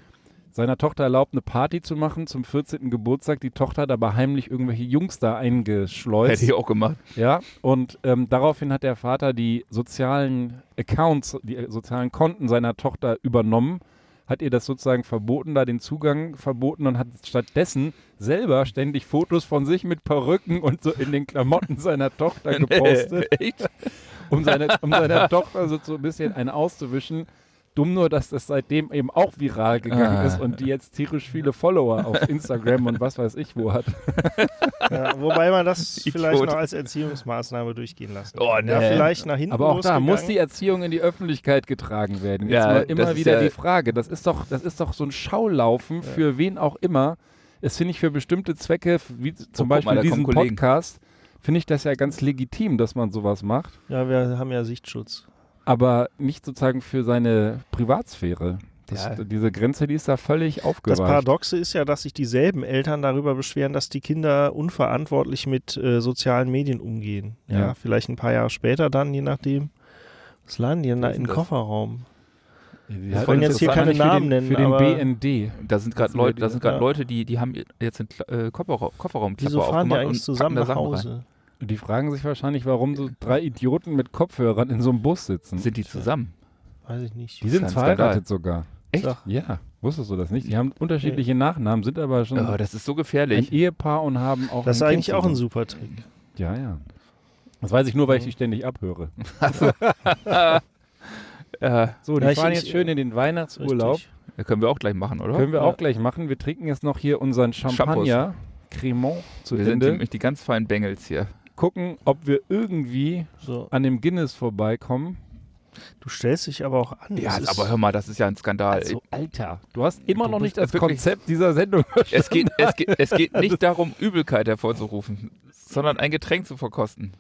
seiner Tochter erlaubt, eine Party zu machen zum 14. Geburtstag. Die Tochter hat aber heimlich irgendwelche Jungs da eingeschleust. Hätte ich auch gemacht. Ja, und ähm, daraufhin hat der Vater die sozialen Accounts, die äh, sozialen Konten seiner Tochter übernommen, hat ihr das sozusagen verboten, da den Zugang verboten und hat stattdessen selber ständig Fotos von sich mit Perücken und so in den Klamotten [LAUGHS] seiner Tochter gepostet, Echt? um, seine, um seiner Tochter so, so ein bisschen einen auszuwischen. Dumm nur, dass das seitdem eben auch viral gegangen Ah. ist und die jetzt tierisch viele Follower auf [LAUGHS] Instagram und was weiß ich wo hat. Ja, wobei man das [LAUGHS] Idiot. vielleicht noch als Erziehungsmaßnahme durchgehen lassen Oh, kann. Ja, nee. vielleicht nach hinten Aber auch da muss die. Erziehung in die Öffentlichkeit getragen werden. Jetzt Ja, mal das immer ist wieder ja- die Frage. Das ist doch, das ist doch so ein Schaulaufen für wen auch immer. Es finde ich für bestimmte Zwecke, wie zum Oh, Beispiel mal, diesen. Podcast, finde ich das ja ganz legitim, dass man sowas macht. Ja, wir haben ja Sichtschutz. Aber nicht sozusagen für seine Privatsphäre. Das, Ja. Diese Grenze, die ist da völlig Das aufgeweicht. Paradoxe ist ja, dass sich dieselben Eltern darüber beschweren, dass die Kinder unverantwortlich mit äh, sozialen Medien umgehen. Ja, Ja. vielleicht ein paar Jahre später dann, je nachdem. Was laden die denn da den das? Kofferraum? Die Wir wollen jetzt hier keine für Namen den, nennen, Für den aber- BND. Da sind gerade Leute, da die- sind gerade ja. Leute, die, die haben jetzt einen Kla- äh, Kofferraum, Kofferraumklappe Wieso fahren die aufgemacht eigentlich und zusammen nach Sachen rein. Die fragen sich wahrscheinlich, warum so drei Idioten mit Kopfhörern in so einem Bus sitzen. Sind die zusammen? Weiß ich nicht. die sind ein verheiratet sogar. Echt? Sag. Ja, wusstest du das nicht? Die haben unterschiedliche Nachnamen, sind aber schon Oh, das ist so ein gefährlich. Ehepaar und haben auch Das ist ein eigentlich kind auch ein super Trick. Ja, ja. Das weiß ich nur, weil ich die ständig abhöre. [LAUGHS] [LAUGHS] Äh, So, die Ja, ich- fahren ich- jetzt schön in den Weihnachtsurlaub. Richtig. das können wir auch gleich machen, oder? Können wir Ja. auch gleich machen. Wir trinken jetzt noch hier unseren Champagner, Cremant zu wir sind Ende. nämlich die ganz feinen Bengels hier. Gucken, ob wir irgendwie So. an dem Guinness vorbeikommen. Du stellst dich aber auch an. Ja, Das aber hör mal, das ist ja ein Skandal. Also, Alter, du hast immer Du noch nicht das wirklich- Konzept dieser Sendung [LAUGHS] es, geht, es, geht, es geht nicht darum, Übelkeit hervorzurufen, sondern ein Getränk zu verkosten.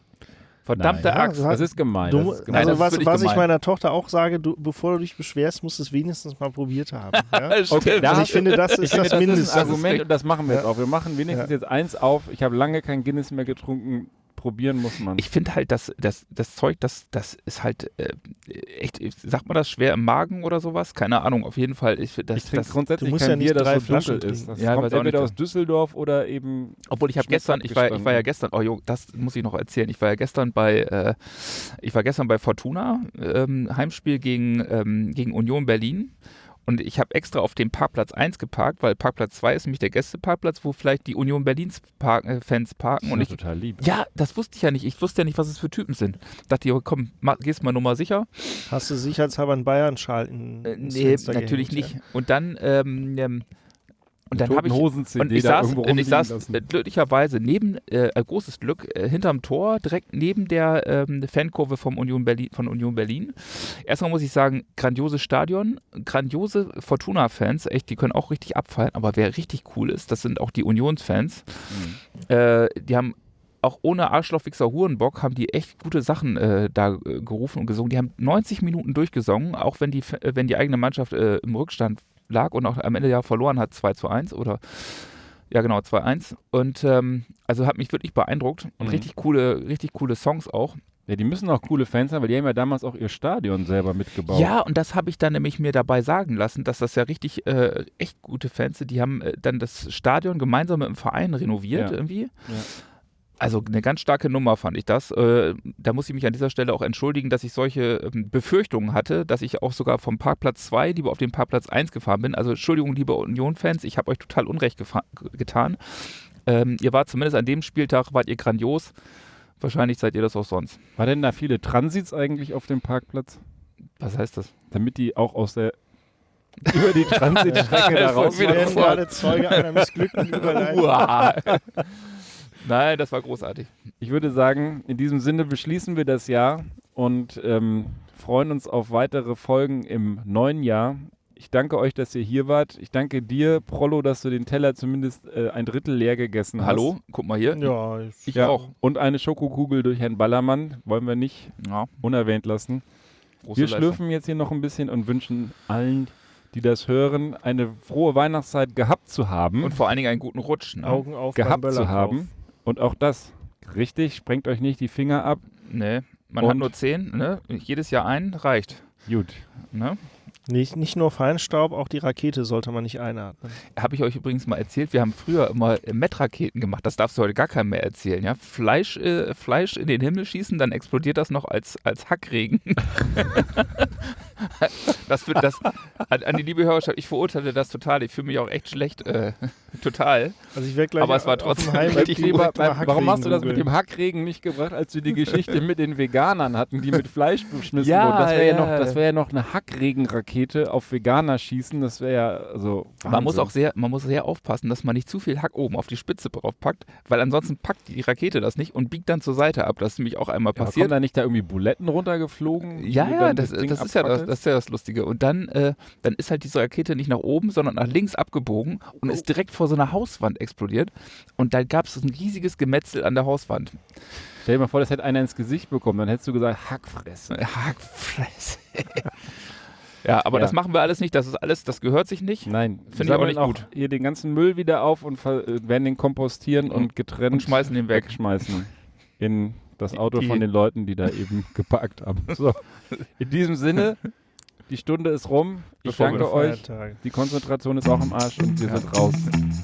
Verdammte Nein. Axt. Ja, Das ist gemein. Du, das ist gemein. Nein, also das was, ist wirklich was ich gemein. meiner Tochter auch sage, du, bevor du dich beschwerst, musst du es wenigstens mal probiert haben. [LAUGHS] Ja? Okay, Also ich finde, das Ich ist das das ist Mindeste. ein Argument und das machen wir jetzt Ja. auch. Wir machen wenigstens Ja. jetzt eins auf. Ich habe lange kein Guinness mehr getrunken. Probieren muss man. Ich finde halt, dass das, das Zeug, das, das ist halt äh, echt, sagt man das schwer im Magen oder sowas? Keine Ahnung, auf jeden Fall. Ich, das, ich trinke das, grundsätzlich du musst kein ja nicht Bier, das so Flaschen dunkel ist. Das Ja, kommt entweder aus Düsseldorf oder eben Obwohl ich habe gestern, ich war, ich war ja gestern, oh jo, das muss ich noch erzählen. Ich war ja gestern bei, äh, ich war gestern bei Fortuna, ähm, Heimspiel gegen, ähm, gegen Union Berlin. Und ich habe extra auf dem Parkplatz 1 geparkt, weil Parkplatz 2 ist nämlich der Gästeparkplatz, wo vielleicht die Union Berlins Park, äh, Fans parken. Und ich, total lieb. ja, das wusste ich ja nicht. Ich wusste ja nicht, was es für Typen sind. Dachte ich, komm, mach, gehst mal Nummer sicher. Hast du sicherheitshalber einen Bayern-Schal in, Äh, nee, natürlich gehängt, nicht. Und dann, ähm, ähm, und dann habe ich und ich saß, und ich saß lassen. äh, glücklicherweise neben, äh, ein großes Glück, äh, hinterm Tor, direkt neben der ähm, Fankurve vom Union Berlin, von Union Berlin. Erstmal muss ich sagen, grandioses Stadion, grandiose Fortuna-Fans, echt, die können auch richtig abfallen, aber wer richtig cool ist, das sind auch die Unions-Fans. Mhm. Äh, die haben auch ohne Arschlochwichser Hurenbock haben die echt gute Sachen äh, da äh, gerufen und gesungen. Die haben 90 Minuten durchgesungen, auch wenn die, äh, wenn die eigene Mannschaft äh, im Rückstand lag und auch am Ende ja verloren hat, 2 zu 1 oder ja genau, 2-1. Und ähm, also hat mich wirklich beeindruckt und Mhm. richtig coole, richtig coole Songs auch. Ja, die müssen auch coole Fans sein, weil die haben ja damals auch ihr Stadion selber mitgebaut. Ja, und das habe ich dann nämlich mir dabei sagen lassen, dass das ja richtig äh, echt gute Fans sind. Die haben äh, dann das Stadion gemeinsam mit dem Verein renoviert Ja. irgendwie. Also eine ganz starke Nummer fand ich das. Äh, da muss ich mich an dieser Stelle auch entschuldigen, dass ich solche ähm, Befürchtungen hatte, dass ich auch sogar vom Parkplatz 2 lieber auf den Parkplatz 1 gefahren bin. Also Entschuldigung, liebe Union-Fans, ich habe euch total Unrecht getan. Ähm, ihr wart zumindest an dem Spieltag, wart ihr grandios. Wahrscheinlich seid ihr das auch sonst. War denn da viele Transits eigentlich auf dem Parkplatz? Was heißt das? Damit die auch aus der [LAUGHS] über die Transitstrecke [LAUGHS] da raus werden voll. gerade Zeuge einer missglückten [LAUGHS] Überleitung. Nein, das war großartig. Ich würde sagen, in diesem Sinne beschließen wir das Jahr und ähm, freuen uns auf weitere Folgen im neuen Jahr. Ich danke euch, dass ihr hier wart. Ich danke dir, Prollo, dass du den Teller zumindest äh, ein Drittel leer gegessen Hallo, guck mal hier. Ja, ich, Ich hast. auch. Und eine Schokokugel durch Herrn Ballermann wollen wir nicht Ja, unerwähnt lassen. große Wir Leistung. schlürfen jetzt hier noch ein bisschen und wünschen allen, die das hören, eine frohe Weihnachtszeit gehabt zu haben. Und vor allen Dingen einen guten Rutsch. Ne? Augen auf gehabt zu haben. Und auch das, richtig, sprengt euch nicht die Finger ab. Nee, man hat Und? nur zehn, ne? Jedes Jahr ein reicht. Gut. Ne? Nicht, nicht nur Feinstaub, auch die Rakete sollte man nicht einatmen. Habe ich euch übrigens mal erzählt, wir haben früher immer äh, Met-Raketen gemacht. Das darfst du heute gar keinem mehr erzählen. Ja? Fleisch, äh, Fleisch in den Himmel schießen, dann explodiert das noch als, als Hackregen. [LAUGHS] [LAUGHS] das wird das an, an die liebe Hörerschaft, ich verurteile das total. Ich fühle mich auch echt schlecht. Äh, [LAUGHS] total. Also ich werde gleich Aber es war trotzdem richtig Lieber, mal warum hast du das mit dem Hackregen nicht gebracht, als wir die Geschichte mit den Veganern hatten, die mit Fleisch beschmissen Ja, wurden? Das wäre ja. ja. noch, das ja noch eine Hackregenrakete auf Veganer schießen. Das wäre ja also. Man muss Wahnsinn. auch sehr, man muss sehr aufpassen, dass man nicht zu viel Hack oben auf die Spitze drauf packt, weil ansonsten packt die Rakete das nicht und biegt dann zur Seite ab. Das ist nämlich auch einmal Ja, passiert. kommen da nicht da irgendwie Buletten runtergeflogen? Ja, ja, dann das, Ding das, ist ja das? Das ist ja das Lustige. Und dann, äh, dann ist halt diese Rakete nicht nach oben, sondern nach links abgebogen und ist direkt vor so einer Hauswand explodiert. Und da gab es ein riesiges Gemetzel an der Hauswand. Stell dir mal vor, das hätte einer ins Gesicht bekommen, dann hättest du gesagt, Hackfresse. [LAUGHS] Hackfresse. [LAUGHS] ja, aber Ja. das machen wir alles nicht. Das ist alles, das gehört sich nicht. Nein, Finde ich auch sammeln nicht gut. Hier den ganzen Müll wieder auf und äh, werden den kompostieren und getrennt Und schmeißen den weg. wegschmeißen [LAUGHS] in das Auto Die- von den Leuten, die da eben geparkt haben. So, in diesem Sinne, die Stunde ist rum. Ich danke euch. Die Konzentration ist auch im Arsch und wir ja. sind raus.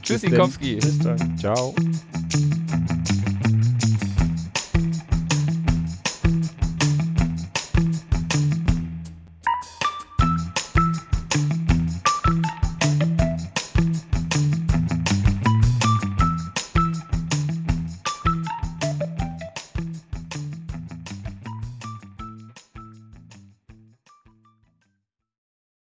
Tschüss, Sikowski. Bis dann. Ciao.